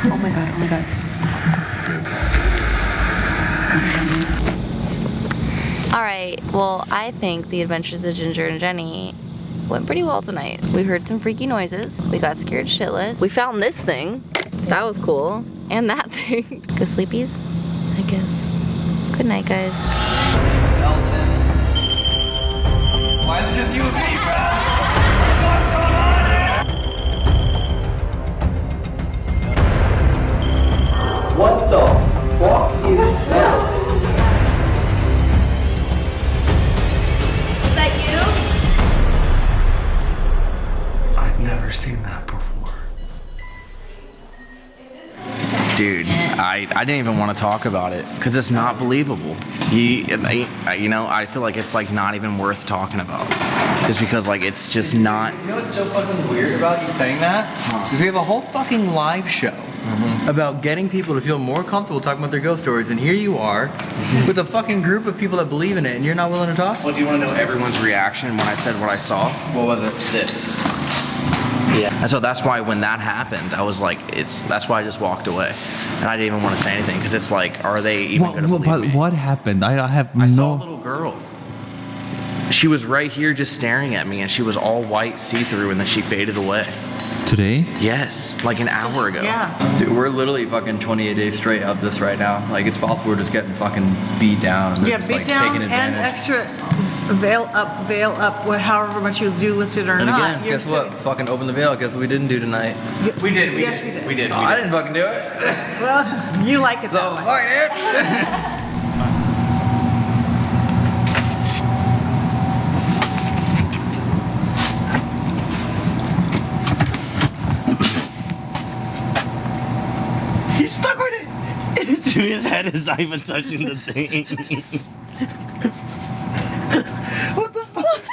Oh my god, oh my god. All right, well, I think the adventures of Ginger and Jenny went pretty well tonight. We heard some freaky noises. We got scared shitless. We found this thing. That was cool. And that thing. Go sleepies, I guess. Good night, guys. Why is it just you and me, bro? What the fuck is that? Is that you? I've never seen that before. Dude, I, I didn't even want to talk about it because it's not believable. You, I, you know, I feel like it's like not even worth talking about. Just because like it's just not. You know what's so fucking weird about you saying that? that? Is we have a whole fucking live show mm-hmm. About getting people to feel more comfortable talking about their ghost stories, and here you are with a fucking group of people that believe in it, and you're not willing to talk? Well, do you want to know everyone's reaction when I said what I saw? What was it? This. Yeah. And so that's why when that happened, I was like, it's. That's why I just walked away, and I didn't even want to say anything because it's like, are they even What, gonna what, believe but me? what happened? I, I have I no. saw a little girl. She was right here just staring at me, and she was all white, see-through, and then she faded away. Today? Yes, like an hour ago. Yeah. Dude, we're literally fucking 28 days straight of this right now. Like, it's possible we're just getting fucking beat down. And Yeah, beat like, down and extra veil up, veil up, wha- however much you do lift it or And not. again, You're guess what? Fucking open the veil. Guess what we didn't do tonight? We did. We yes, did. we did. We did. Oh, I didn't fucking do it. Well, you like it So, that way. fuck, dude. He's stuck with His head is not even touching the thing. what the fuck?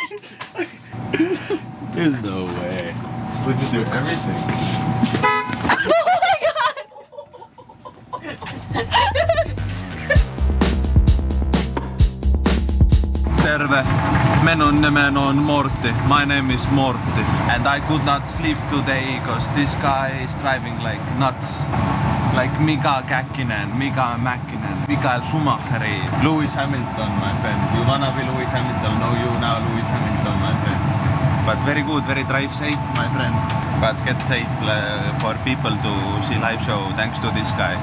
There's no way. Slipping through everything. Nimen on Morty. My name is Morty. And I could not sleep today because this guy is driving like nuts. Like Mika Käkkinen, Mika Mäkkinen, Mikael Schumacheri, Lewis Hamilton, my friend. You wanna be Lewis Hamilton? No, you now Lewis Hamilton, my friend. But very good, very drive safe, my friend. But get safe uh, for people to see live show thanks to this guy.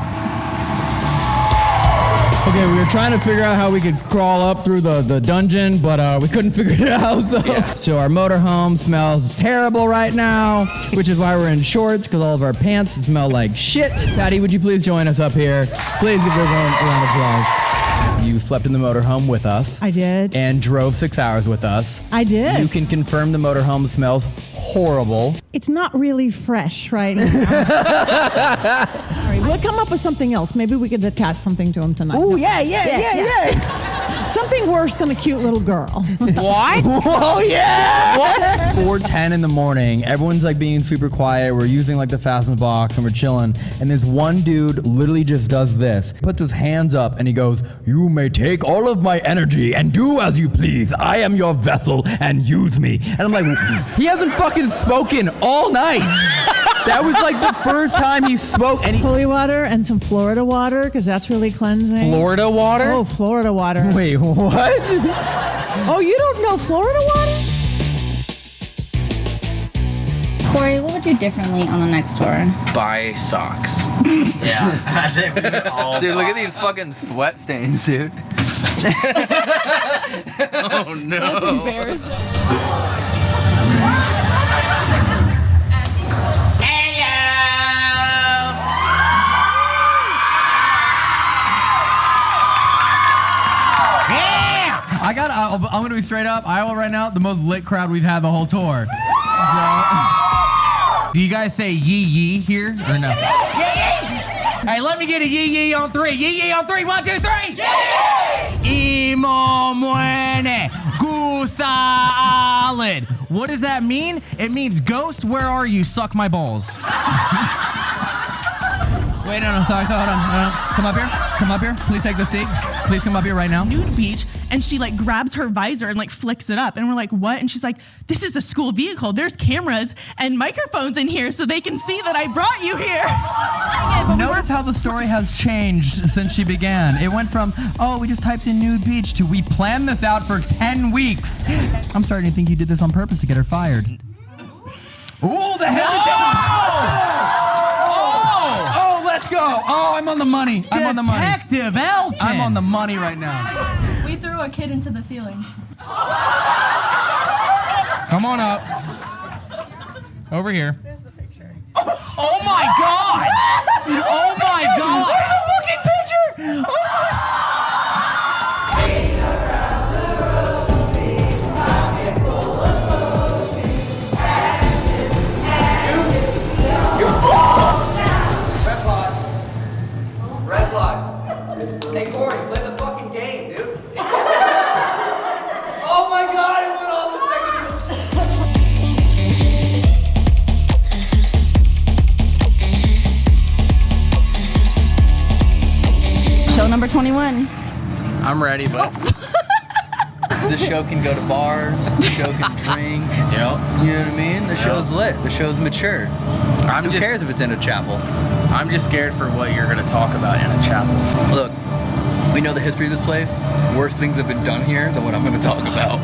Okay, we were trying to figure out how we could crawl up through the, the dungeon, but uh, we couldn't figure it out. So, so our motorhome smells terrible right now, which is why we're in shorts because all of our pants smell like shit. Patti, would you please join us up here? Please give everyone a round of applause. You slept in the motorhome with us. I did. And drove six hours with us. I did. You can confirm the motorhome smells horrible. It's not really fresh right now. All right, we'll come up with something else. Maybe we could attach something to him tonight. Oh, yeah, yeah, yeah, yeah. Something worse than a cute little girl. What? Oh yeah! What? 4:10 in the morning. Everyone's like being super quiet. We're using like the fasten box and we're chilling. And this one dude literally just does this. Puts his hands up and he goes, "You may take all of my energy and do as you please. I am your vessel and use me." And I'm like, he hasn't fucking spoken all night. That was like the first time he spoke. And he- Holy water and some Florida water because that's really cleansing. Florida water? Oh, Florida water. Wait, what? oh, you don't know Florida water? Corey, what would you do differently on the next tour? Buy socks. Yeah. dude, look at these fucking sweat stains, dude. oh no. I got. I'm gonna be straight up. Iowa right now, the most lit crowd we've had the whole tour. So- Do you guys say yee yee here or no? Hey, let me get a yee yee on three. Yee yee on three. One, two, three. Yee! Imo muene gusalid. What does that mean? It means ghost, where are you? Suck my balls. Wait, no, no, sorry, hold on. No, no. Come up here. Come up here. Please take the seat. Please come up here right now. nude beach and she like grabs her visor and like flicks it up and we're like what and she's like this is a school vehicle there's cameras and microphones in here so they can see that i brought you here Notice how the story has changed since she began. It went from, oh, we just typed in nude beach to we planned this out for 10 weeks. I'm starting to think you did this on purpose to get her fired. Ooh, the hesitation! Oh! Oh, let's go! Oh, I'm on the money. I'm on the money. Detective Elton! I'm on the money right now. We threw a kid into the ceiling. Come on up. Over here. There's the picture. Oh, oh my god! Oh my god! Looking picture! Red 21. I'm ready, but oh. The show can go to bars. The show can drink. Yep. You know what I mean? The show's lit. The show's mature. I'm Who just, cares if it's in a chapel? I'm just scared for what you're gonna talk about in a chapel. Look, we know the history of this place. Worse things have been done here than what I'm going to talk about.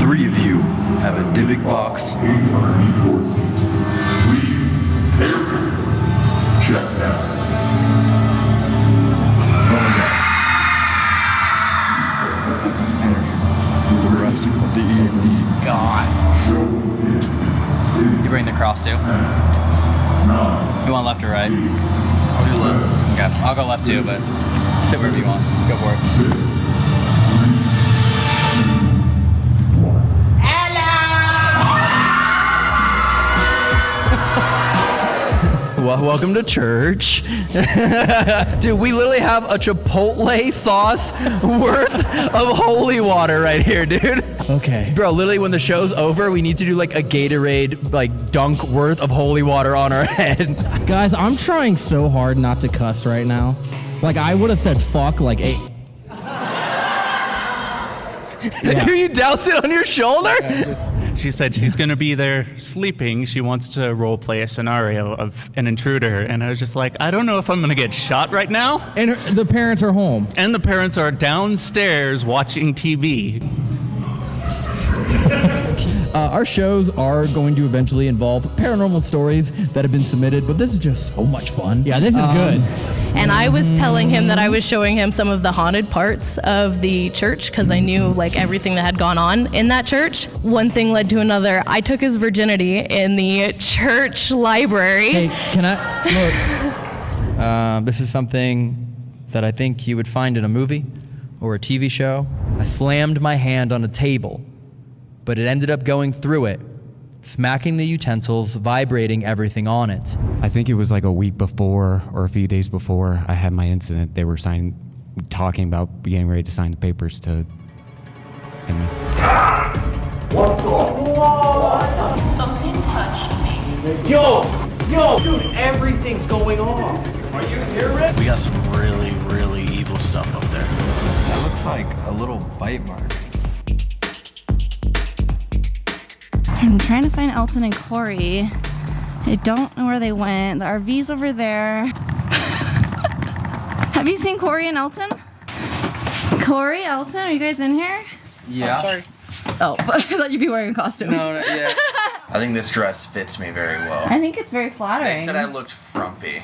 Three of you have a Dybbuk box. The rest of the evening. God. You bring the cross too? No. You want left or right? I'll do left. Okay, I'll go left too, but sit wherever you want. Go for it. Well, welcome to church. Dude, we literally have a Chipotle sauce worth of holy water right here, dude. Okay. Bro, literally when the show's over, we need to do like a Gatorade like dunk worth of holy water on our head. Guys, I'm trying so hard not to cuss right now. Like, I would have said fuck like eight. you doused it on your shoulder? She said she's going to be there sleeping. She wants to role play a scenario of an intruder. And I was just like, I don't know if I'm going to get shot right now. And her, the parents are home. And the parents are downstairs watching TV. Uh, our shows are going to eventually involve paranormal stories that have been submitted, but this is just so much fun. Yeah, this is good. And I was telling him that I was showing him some of the haunted parts of the church because I knew like everything that had gone on in that church. One thing led to another. I took his virginity in the church library. Hey, can I look? Uh, this is something that I think you would find in a movie or a TV show. I slammed my hand on a table, but it ended up going through it, smacking the utensils, vibrating everything on it. I think it was like a week before or a few days before I had my incident. They were signing, talking about getting ready to sign the papers to end me. Something touched me. Yo, yo, dude, everything's going on. Are you here, Rick? We got some really, really evil stuff up there. That looks like a little bite mark. I'm trying to find Elton and Corey. I don't know where they went. The RV's over there. Have you seen Corey and Elton? Corey, Elton, are you guys in here? Yeah. sorry. Oh, but I thought you'd be wearing a costume. No, no, yeah. I think this dress fits me very well. I think it's very flattering. They said I looked frumpy.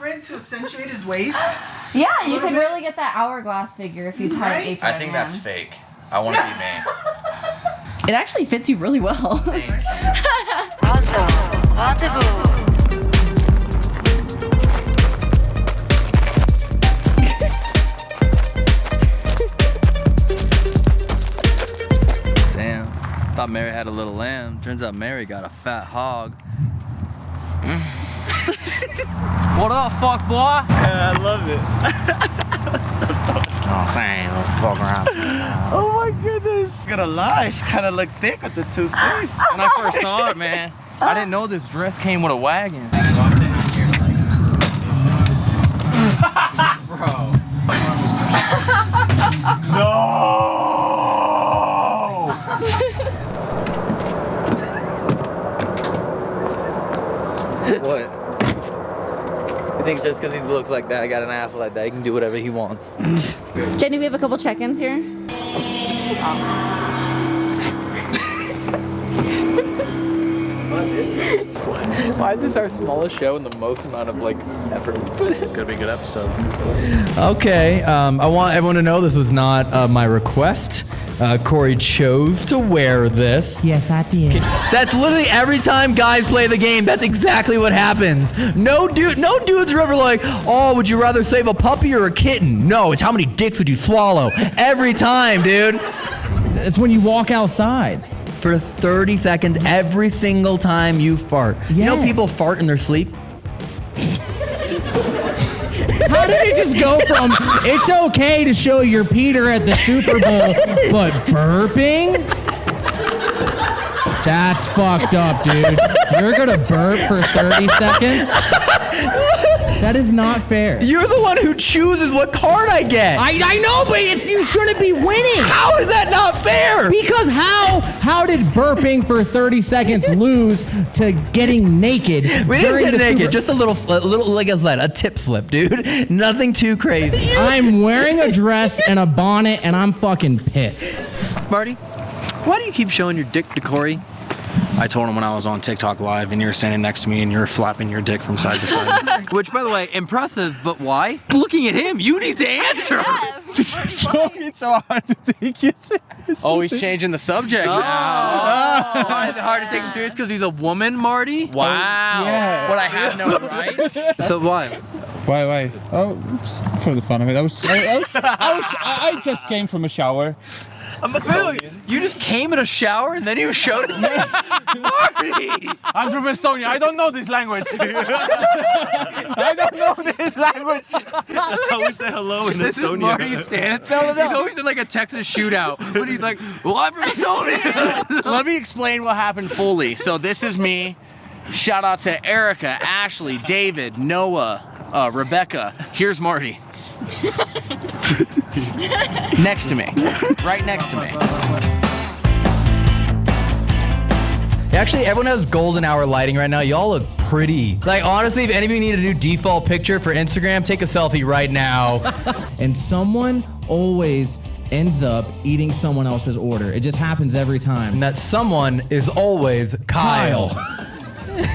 Brand to accentuate his waist. Yeah, you could really get that hourglass figure if you tie an apron. I think that's fake. I want to be me. It actually fits you really well. Damn, thought Mary had a little lamb. Turns out Mary got a fat hog. Mm. What up, fuck boy? Yeah, I love it. No, I'm saying, fuck around. oh my goodness. Gonna lie, she kind of looked thick with the two C's. When I first saw it, man, I didn't know this dress came with a wagon. Bro. what? You think just because he looks like that, I got an ass like that, he can do whatever he wants? Jenny, we have a couple check-ins here. Why is this our smallest show and the most amount of like effort? It's gonna be a good episode. Okay, um, I want everyone to know this was not uh, my request. Uh, Corey chose to wear this. Yes, I did. That's literally every time guys play the game. That's exactly what happens. No dude, no dudes are ever like, "Oh, would you rather save a puppy or a kitten?" No, it's how many dicks would you swallow? Every time, dude. It's when you walk outside. For 30 seconds every single time you fart. You know people fart in their sleep? How did it just go from it's okay to show your Peter at the Super Bowl, but burping? That's fucked up, dude. You're gonna burp for 30 seconds? That is not fair. You're the one who chooses what card I get. I, I know, but it's, you shouldn't be winning. How is that not fair? Because how how did burping for 30 seconds lose to getting naked? We didn't get naked. Super- Just a little, a little, like I said, a tip slip, dude. Nothing too crazy. I'm wearing a dress and a bonnet, and I'm fucking pissed. Marty, why do you keep showing your dick to Corey? I told him when I was on TikTok live and you were standing next to me and you were flapping your dick from side to side. Which, by the way, impressive, but why? Looking at him, you need to answer. it's so hard to take you seriously. oh, he's changing the subject Oh, now. Oh, why is it hard to take him serious? Because he's a woman, Marty? Wow. Oh, yeah. What I have no right. So why? Why, why? Oh, just for the fun of it. I was, I, I was, I, was, I I just came from a shower. I'm Really? You just came in a shower and then you showed it to me? Marty! I'm from Estonia. I don't know this language. I don't know this language. That's how we say hello in This is Estonia. Marty's stance. No, no, no. He's always in like a Texas shootout. But he's like, well, I'm from Estonia. Let me explain what happened fully. So this is me. Shout out to Erica, Ashley, David, Noah, uh, Rebecca. Here's Marty. next to me. Right next to me. Actually, everyone has golden hour lighting right now. Y'all look pretty. Like, honestly, if any of you need a new default picture for Instagram, take a selfie right now. And someone always ends up eating someone else's order. It just happens every time. and that someone is always Kyle.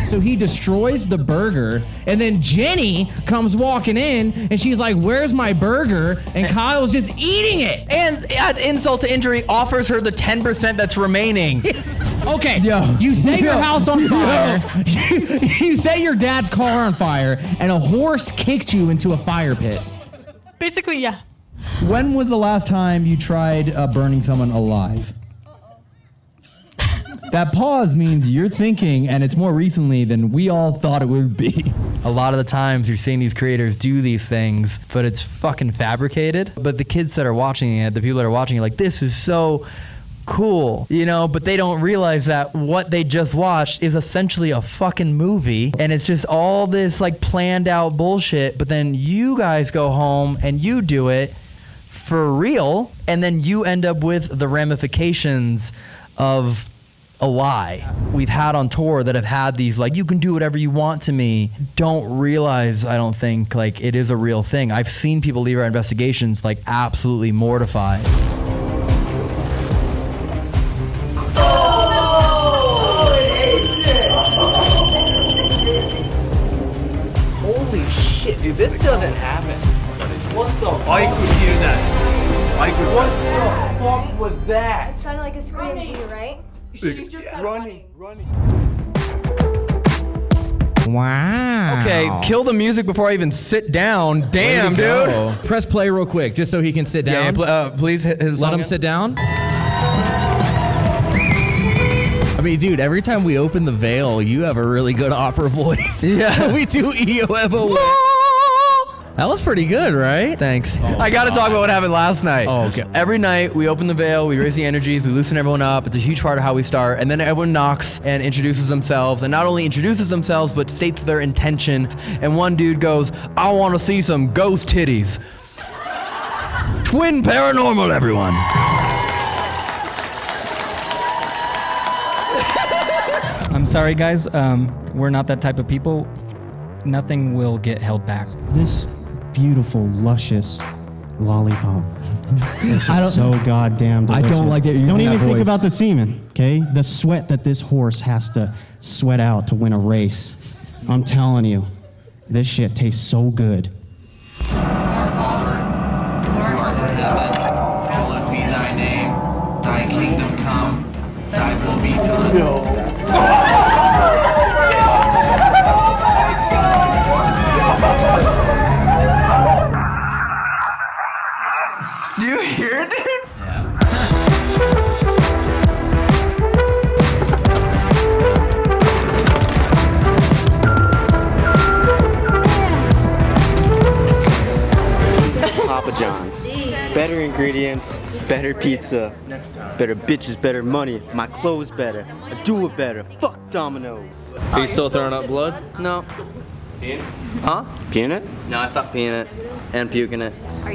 So he destroys the burger, and then Jenny comes walking in, and she's like, "Where's my burger?" And Kyle's just eating it. And at insult to injury, offers her the 10% that's remaining. Okay, Yo. you set your Yo. house on fire. You, you set your dad's car on fire, and a horse kicked you into a fire pit. Basically, yeah. When was the last time you tried uh, burning someone alive? That pause means you're thinking, and it's more recently than we all thought it would be. A lot of the times you're seeing these creators do these things, but it's fucking fabricated. But the kids that are watching it, the people that are watching it, like, this is so cool, you know, but they don't realize that what they just watched is essentially a fucking movie and it's just all this like planned out bullshit. But then you guys go home and you do it for real, and then you end up with the ramifications of a lie we've had on tour that have had these like you can do whatever you want to me don't realize i don't think like it is a real thing i've seen people leave our investigations like absolutely mortified Holy shit, dude, this doesn't happen. What the I could hear that. I could. What the fuck was that? It sounded like a scream to you, right? She's just running, running. Wow. okay kill the music before i even sit down damn dude Press play real quick, just so he can sit yeah, down. pl- uh, please hit his Let him in. sit down. I mean, dude, every time we open the veil, you have a really good opera voice. Yeah. we do EOFO. That was pretty good, right? Thanks. I got to talk about what happened last night. Oh, okay. Every night we open the veil, we raise the energies, we loosen everyone up. It's a huge part of how we start. And then everyone knocks and introduces themselves, and not only introduces themselves, but states their intention. And one dude goes, "I want to see some ghost titties." Twin paranormal, everyone. I'm sorry, guys. Um, we're not that type of people. Nothing will get held back. This beautiful, luscious lollipop. Is so goddamn delicious. I don't like you're Don't even think voice. about the semen, okay? The sweat that this horse has to sweat out to win a race. I'm telling you, this shit tastes so good. Do you hear it, dude? Papa John's. Better ingredients, better pizza, better bitches, better money, my clothes better, I do it better. Fuck Domino's. Are you still throwing up blood? No. Peeing? Huh? Peeing it? No, I stopped peeing it and puking it.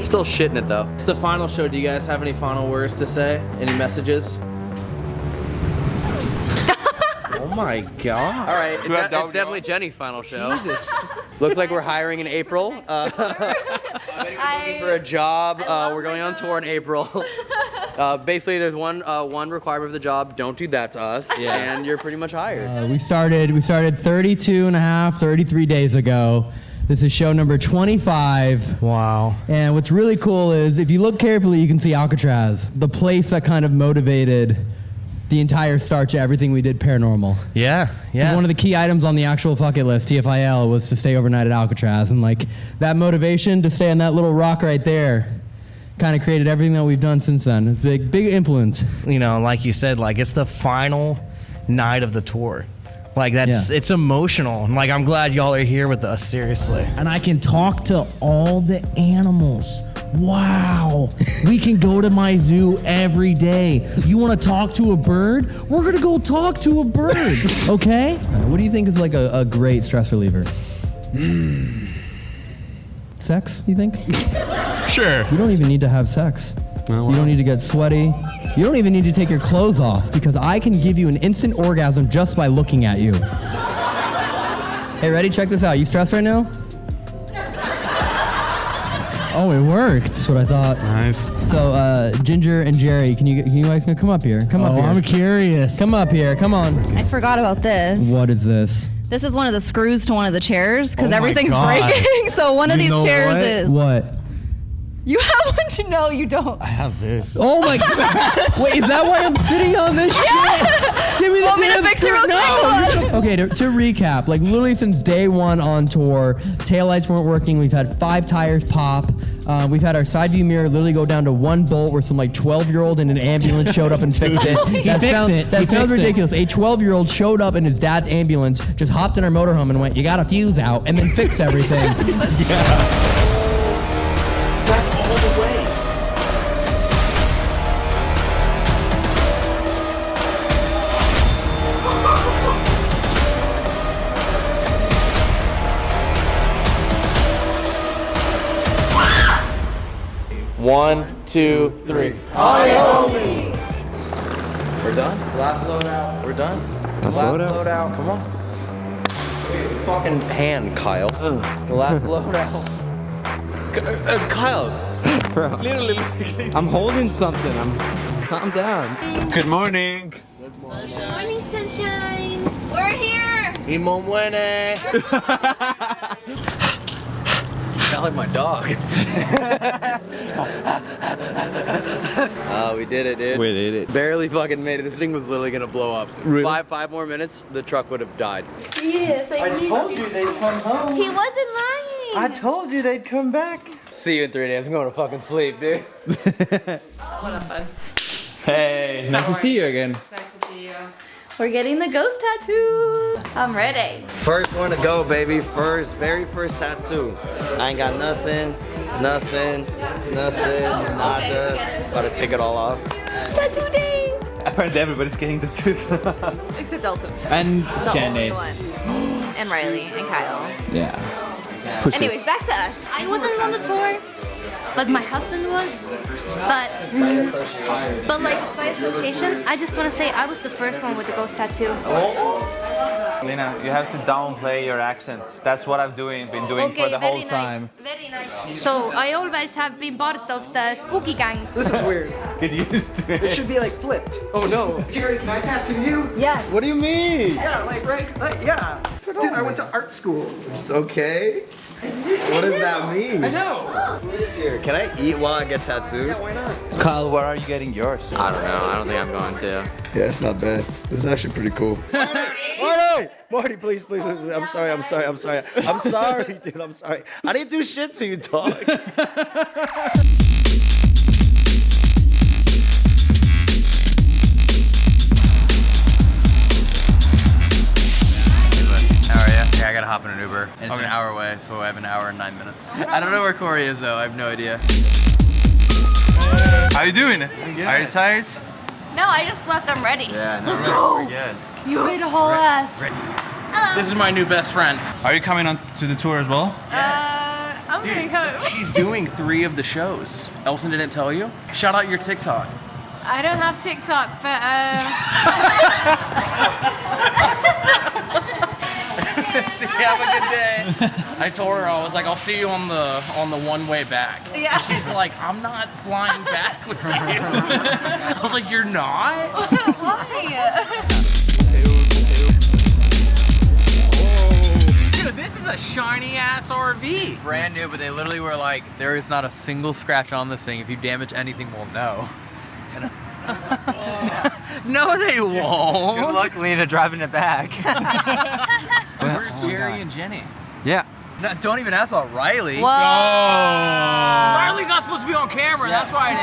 Still shitting it though. It's the final show. Do you guys have any final words to say? Any messages? oh my god. All right, it's, de- it's definitely Jenny's final show. Jesus. Looks like we're hiring in April. Uh, for a job. Uh, we're going on tour in April. Uh, basically, there's one uh, one requirement of the job: don't do that to us, Yeah. and you're pretty much hired. Uh, we started we started 32 and a half 33 days ago this is show number 25 wow. And what's really cool is if you look carefully you can see alcatraz the place that kind of motivated the entire start to everything we did paranormal. Yeah, yeah. one of the key items on the actual fuck it list tfil was to stay overnight at alcatraz. And like that motivation to stay on that little rock right there kind of created everything that we've done since then. It's big big influence. You know, like you said, like it's the final night of the tour. Like that's it's emotional. And, Like I'm glad y'all are here with us. Seriously. and I can talk to all the animals. Wow. we can go to my zoo every day. You want to talk to a bird? We're going to go talk to a bird. Okay? Uh, what do you think is like a, a great stress reliever sex you think Sure. You don't even need to have sex. You don't need to get sweaty. You don't even need to take your clothes off because I can give you an instant orgasm just by looking at you. hey, ready? Check this out. You stressed right now? Oh, it worked. That's what I thought. Nice. So, uh, Ginger and Jerry, can you can you guys come up here? Come up here. Oh. I'm curious. Come up here. Come on. I forgot about this. What is this? This is one of the screws to one of the chairs because Oh everything's God. breaking. So one of these chairs what? is. What? You have one to know you don't. I have this. Oh my god! Wait, is that why I'm sitting on this shit? Give me the Want me to damn fix it real screw- quick? No. okay, to, to recap, like literally since day one on tour, taillights weren't working. We've had five tires pop. Uh, we've had our side view mirror literally go down to one bolt where some like 12 year old in an ambulance showed up and fixed it. He That fixed sound- it. That He sounds fixed it. ridiculous. A 12 year old showed up in his dad's ambulance, just hopped in our motorhome and went, "You got a fuse out," and then fixed everything. One, two, three. Hi, homies. We're done. Last load out. We're done. Last Last load load out. Come on. Fucking hand, Kyle. The last load out. Uh, Kyle, bro. Literally, I'm holding something. I'm. Calm down. Good morning. Morning, sunshine. We're here. Y mon muene. Sound like my dog. Oh, we did it, dude. We did it. Barely fucking made it. This thing was literally gonna blow up. Really? Five, five more minutes, the truck would have died. Yes, I, I told you they'd come home. He wasn't lying. I told you they'd come back. See you in three days. I'm going to fucking sleep, dude. What a fun. Hey, nice to see you again. Nice to see you. We're getting the ghost tattoo. I'm ready. First one to go, baby. First, very first tattoo. I ain't got nothing, nothing, nothing, oh, nada. About to take it all off. Tattoo day. Apparently everybody's getting tattoos. Except Elton. and The Jenny. only one. And Riley and Kyle. Yeah. Anyways, back to us. I wasn't on the tour, but my husband was. But, mm, but like by association, I just want to say I was the first one with the ghost tattoo. Lena, you have to downplay your accent. That's what I've doing, been doing for Okay, the whole very nice, time. Very nice. So I always have been part of the spooky gang. This is weird. Get used to it. It should be like flipped. Oh no. Jerry, can I tattoo you? Yes. What do you mean? Yeah, like right, like, yeah. Dude, I went to art school. It's okay. What does that mean? I know. Food is here. Can I eat while I get tattooed? Yeah, why not? Kyle, where are you getting yours? I don't know. I don't think I'm going to. Yeah, it's not bad. This is actually pretty cool. Marty! Marty, please, please, please. I'm sorry, I'm sorry, I'm sorry. I'm sorry, dude, I'm sorry. I didn't do shit to you, dog. hop in an And it's an hour away, so I have an hour and nine minutes. I don't know where Corey is though. I have no idea. How you doing? Are you tired? No, I just slept. I'm ready. Yeah, Let's go. good. You ate a whole ass. Hello. This is my new best friend. Are you coming on to the tour as well? Uh, I'm gonna go. She's doing three of the shows. Elton didn't tell you? Shout out your TikTok. I don't have TikTok, but uh, See, have a good day. I told her I was like, I'll see you on the on the one way back. Yeah. She's like, I'm not flying back with you. I was like, you're not? Why? Dude, this is a shiny ass RV. Brand new, but they literally were like, there is not a single scratch on this thing. If you damage anything, we'll know. No, they won't. Good luck, Lena, driving it back. Where's Jerry and Jenny? yeah. No, don't even ask about Riley. Whoa. Riley's not supposed to be on camera. That's why I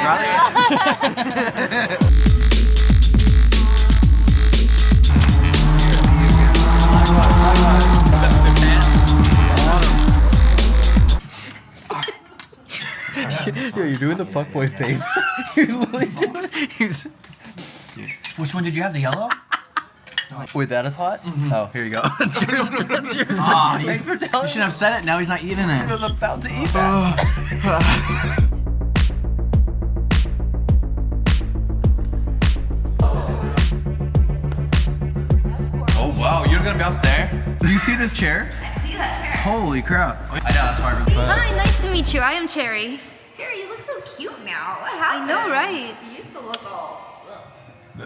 didn't say it. Yo, you're doing the fuckboy face. He's literally doing he's Which one did you have? The yellow? Wait, that is hot? Mm-hmm. Oh, here you go. That's yours. That's yours. Aw, ah, you- Thanks for telling You should have said it. Now he's not eating I it. was about to eat that. Ah. Oh wow, you're gonna be up there? Do you see this chair? I see that chair. Holy crap. I know, that's why I really hi, nice to meet you. I am Cherry. Cherry, you look so cute now. What happened? I know, right? You used to look all. We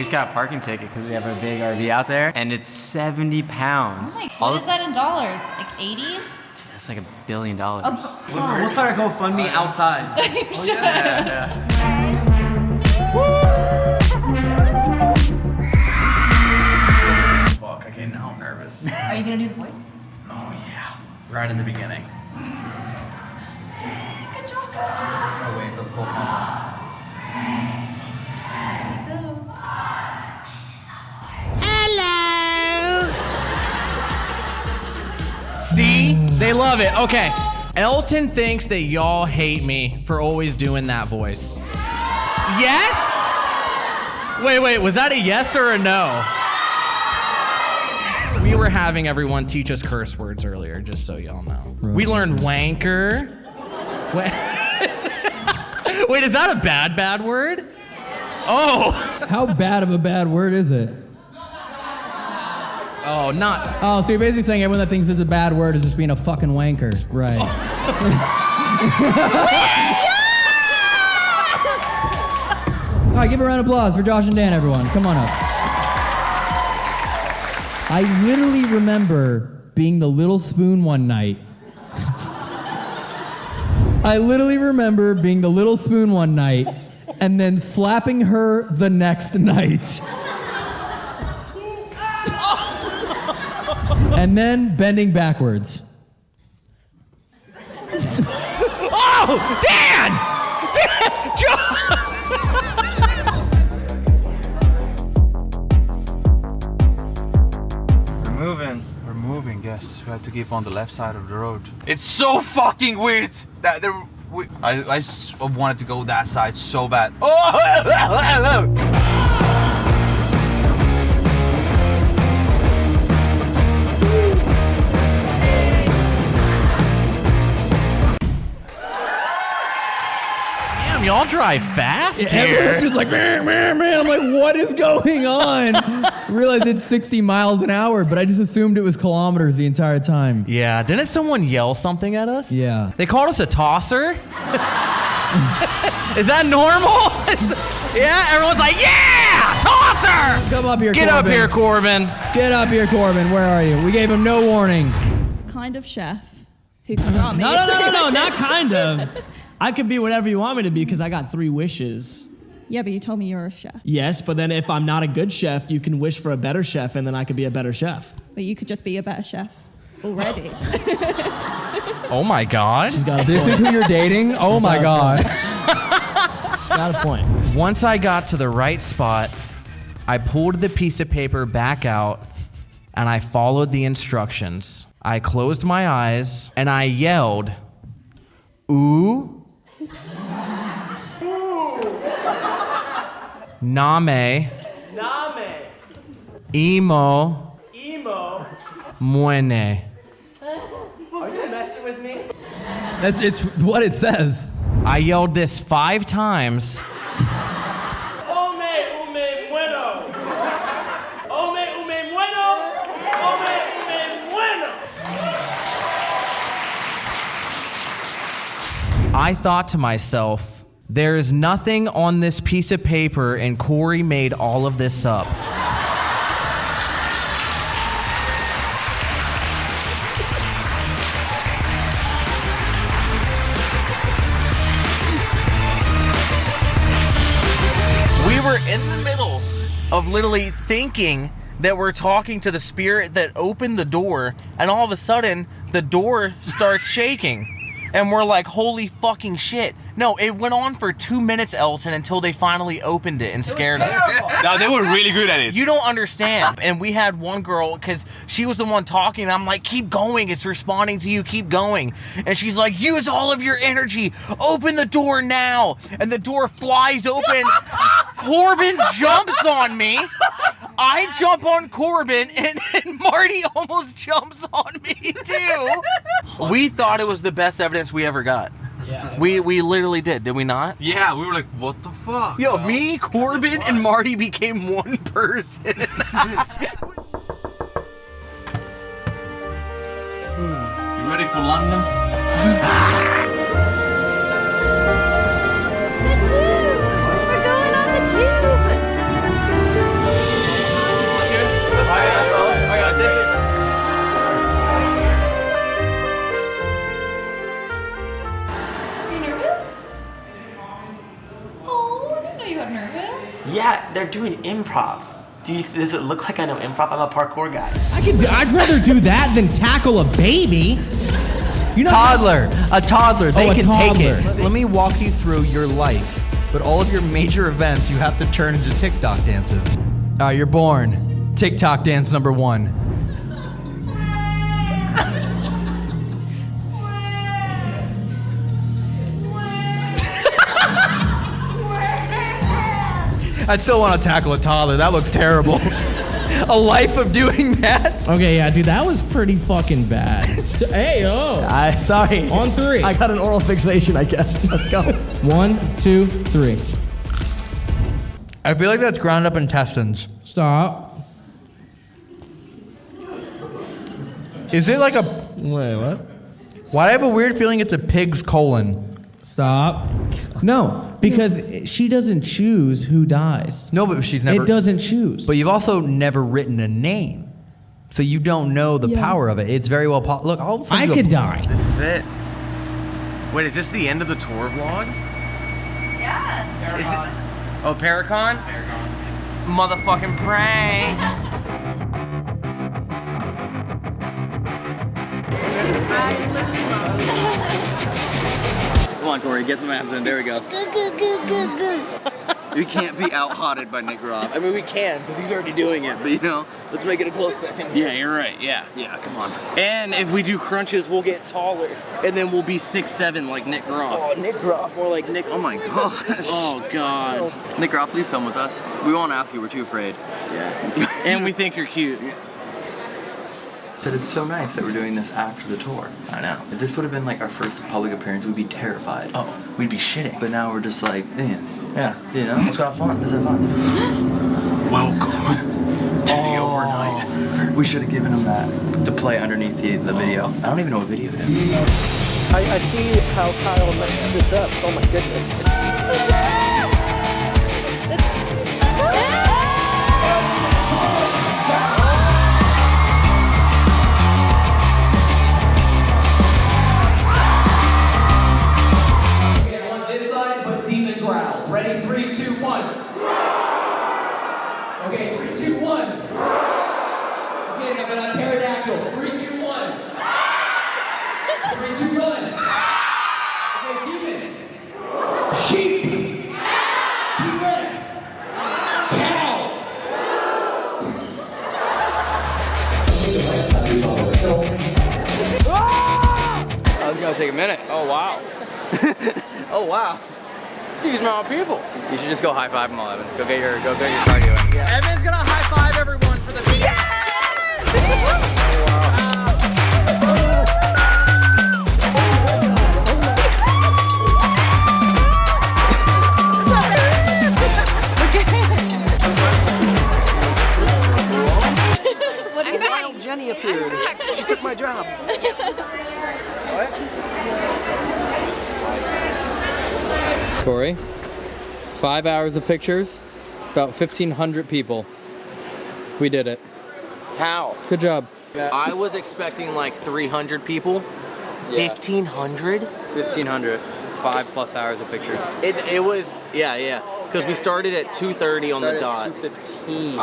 just got a parking ticket because we have a big RV out there, and it's 70 pounds. Oh what is that in dollars? Like 80? That's like a billion dollars. Oh, We'll, we'll start a GoFundMe oh, outside. you oh, should. Fuck, okay, now I'm nervous. Are you gonna do the voice? Oh yeah, right in the beginning. Good job. Oh, wait for the full They love it. Okay. Elton thinks that y'all hate me for always doing that voice. Yes? Wait, wait, was that a yes or a no? We were having everyone teach us curse words earlier, just so y'all know. We learned wanker. Wa- Wait, is that a bad, bad word? Oh. How bad of a bad word is it? Oh, not. Oh, so you're basically saying everyone that thinks it's a bad word is just being a fucking wanker. Right. Oh. All right, give a round of applause for Josh and Dan, everyone. Come on up. I literally remember being the little spoon one night. I literally remember being the little spoon one night and then slapping her the next night. and then bending backwards. oh, Dan! Dan! John! moving. We're moving, yes. We had to keep on the left side of the road. It's so fucking weird that there... We, I, I wanted to go that side so bad. Oh! Damn, y'all drive fast Yeah, here. everyone's just like, man, man, man. I'm like, what is going on? Realized it's 60 miles an hour, but I just assumed it was kilometers the entire time. Yeah, didn't someone yell something at us? Yeah. They called us a tosser? Is that normal? yeah, everyone's like, yeah, tosser! Come up here, Get up here, Corbin. Get up here, Corbin. Where are you? We gave him no warning. kind of chef who can me. No, no, no, no, no, not kind of. I could be whatever you want me to be because I got three wishes. Yeah, but you told me you're a chef. Yes, but then if I'm not a good chef, you can wish for a better chef and then I could be a better chef. But you could just be a better chef already. Oh my god. She's got a This is who you're dating? Oh my god. She's got a point. Once I got to the right spot, I pulled the piece of paper back out and I followed the instructions. I closed my eyes and I yelled, Ooh. Name. Name. Emo. Emo. Muene. Are you messing with me? That's it's what it says. I yelled this five times. Ome, ume, bueno. Ome, ume, bueno. Ome, ume, bueno. I thought to myself, there is nothing on this piece of paper, and Corey made all of this up. We were in the middle of literally thinking that we're talking to the spirit that opened the door, and all of a sudden, the door starts shaking. And we're like, holy fucking shit. No, it went on for two minutes, Elton, until they finally opened it and scared us. No, they were really good at it. You don't understand. And we had one girl, because she was the one talking, and I'm like, keep going. It's responding to you. Keep going. And she's like, use all of your energy. Open the door now. And the door flies open. Corbin jumps on me. I jump on Corbin, and, and Marty almost jumps on me, too. We thought it was the best evidence we ever got. Yeah. We, we literally did, did we not? Yeah, we were like, what the fuck? Yo, me, Corbin, and Marty became one person. You ready for London? They're doing improv. Do you, does it look like I know improv? I'm a parkour guy. I could do, I'd rather do that than tackle a baby. You know toddler, a toddler. They Oh, a can take it. toddler. Let me walk you through your life, but all of your major events you have to turn into TikTok dances. All uh, right, you're born. TikTok dance number one. I still want to tackle a toddler. That looks terrible. a life of doing that. Okay, yeah, dude, that was pretty fucking bad. hey, oh. I sorry. On three. I got an oral fixation, I guess. Let's go. One, two, three. I feel like that's ground up intestines. Stop. Is it like a? Wait, what? Why do I have a weird feeling it's a pig's colon? Stop. No, because she doesn't choose who dies. No, but she's never. It doesn't choose. But you've also never written a name, so you don't know the Yeah. power of it. It's very well. Po- Look, I'll send I you a- could die. This is it. Wait, is this the end of the tour vlog? Yeah. Is it? Oh, Paracon? Motherfucking prank. Come on, Corey, get some abs in. There we go. We can't be out hotted by Nick Groff. I mean, we can, because he's already doing it, but you know, let's make it a close second. Yeah, you're right. Yeah. Yeah, come on. And if we do crunches, we'll get taller, and then we'll be six seven like Nick Groff. Oh, Nick Groff, more like Nick. Oh my gosh. Oh God. Oh. Nick Groff, please film with us. We won't ask you, we're too afraid. Yeah. and we think you're cute. Said it's so nice that we're doing this after the tour. I know. If this would have been like our first public appearance, we'd be terrified. Oh, we'd be shitting. But now we're just like, yeah, yeah, you know, let's go have fun. Let's have fun. Welcome to the oh. overnight. We should have given him that to play underneath the, the video. I don't even know what video it is. I, I see how Kyle messed this up. Oh my goodness. Pictures, about 1,500 people. We did it. How? Good job. I was expecting like 300 people. 1500? 1500. Five plus hours of pictures. It, it was, yeah, yeah. Because we started at 2.30 on the dot. 215.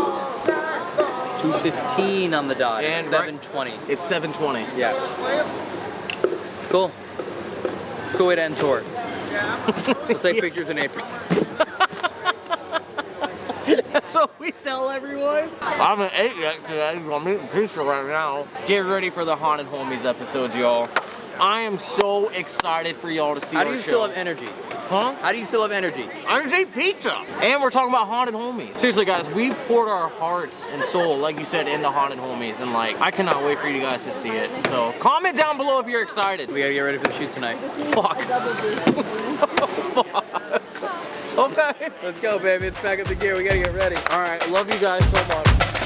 215 on the dot. And And right- 720. It's 720. Yeah. Cool. Cool way to end tour. we'll take pictures in April. That's what we tell everyone. I haven't ate yet today. I'm eating pizza right now. Get ready for the Haunted Homies episodes, y'all. I am so excited for y'all to see How our do you show. still have energy? Huh? How do you still have energy? I just ate pizza. And we're talking about Haunted Homies. Seriously, guys, we poured our hearts and soul, like you said, into Haunted Homies. And, like, I cannot wait for you guys to see it. So, comment down below if you're excited. We gotta get ready for the shoot tonight. Fuck. okay. Let's go, baby. It's back up the gear. We gotta get ready. All right. Love you guys so much.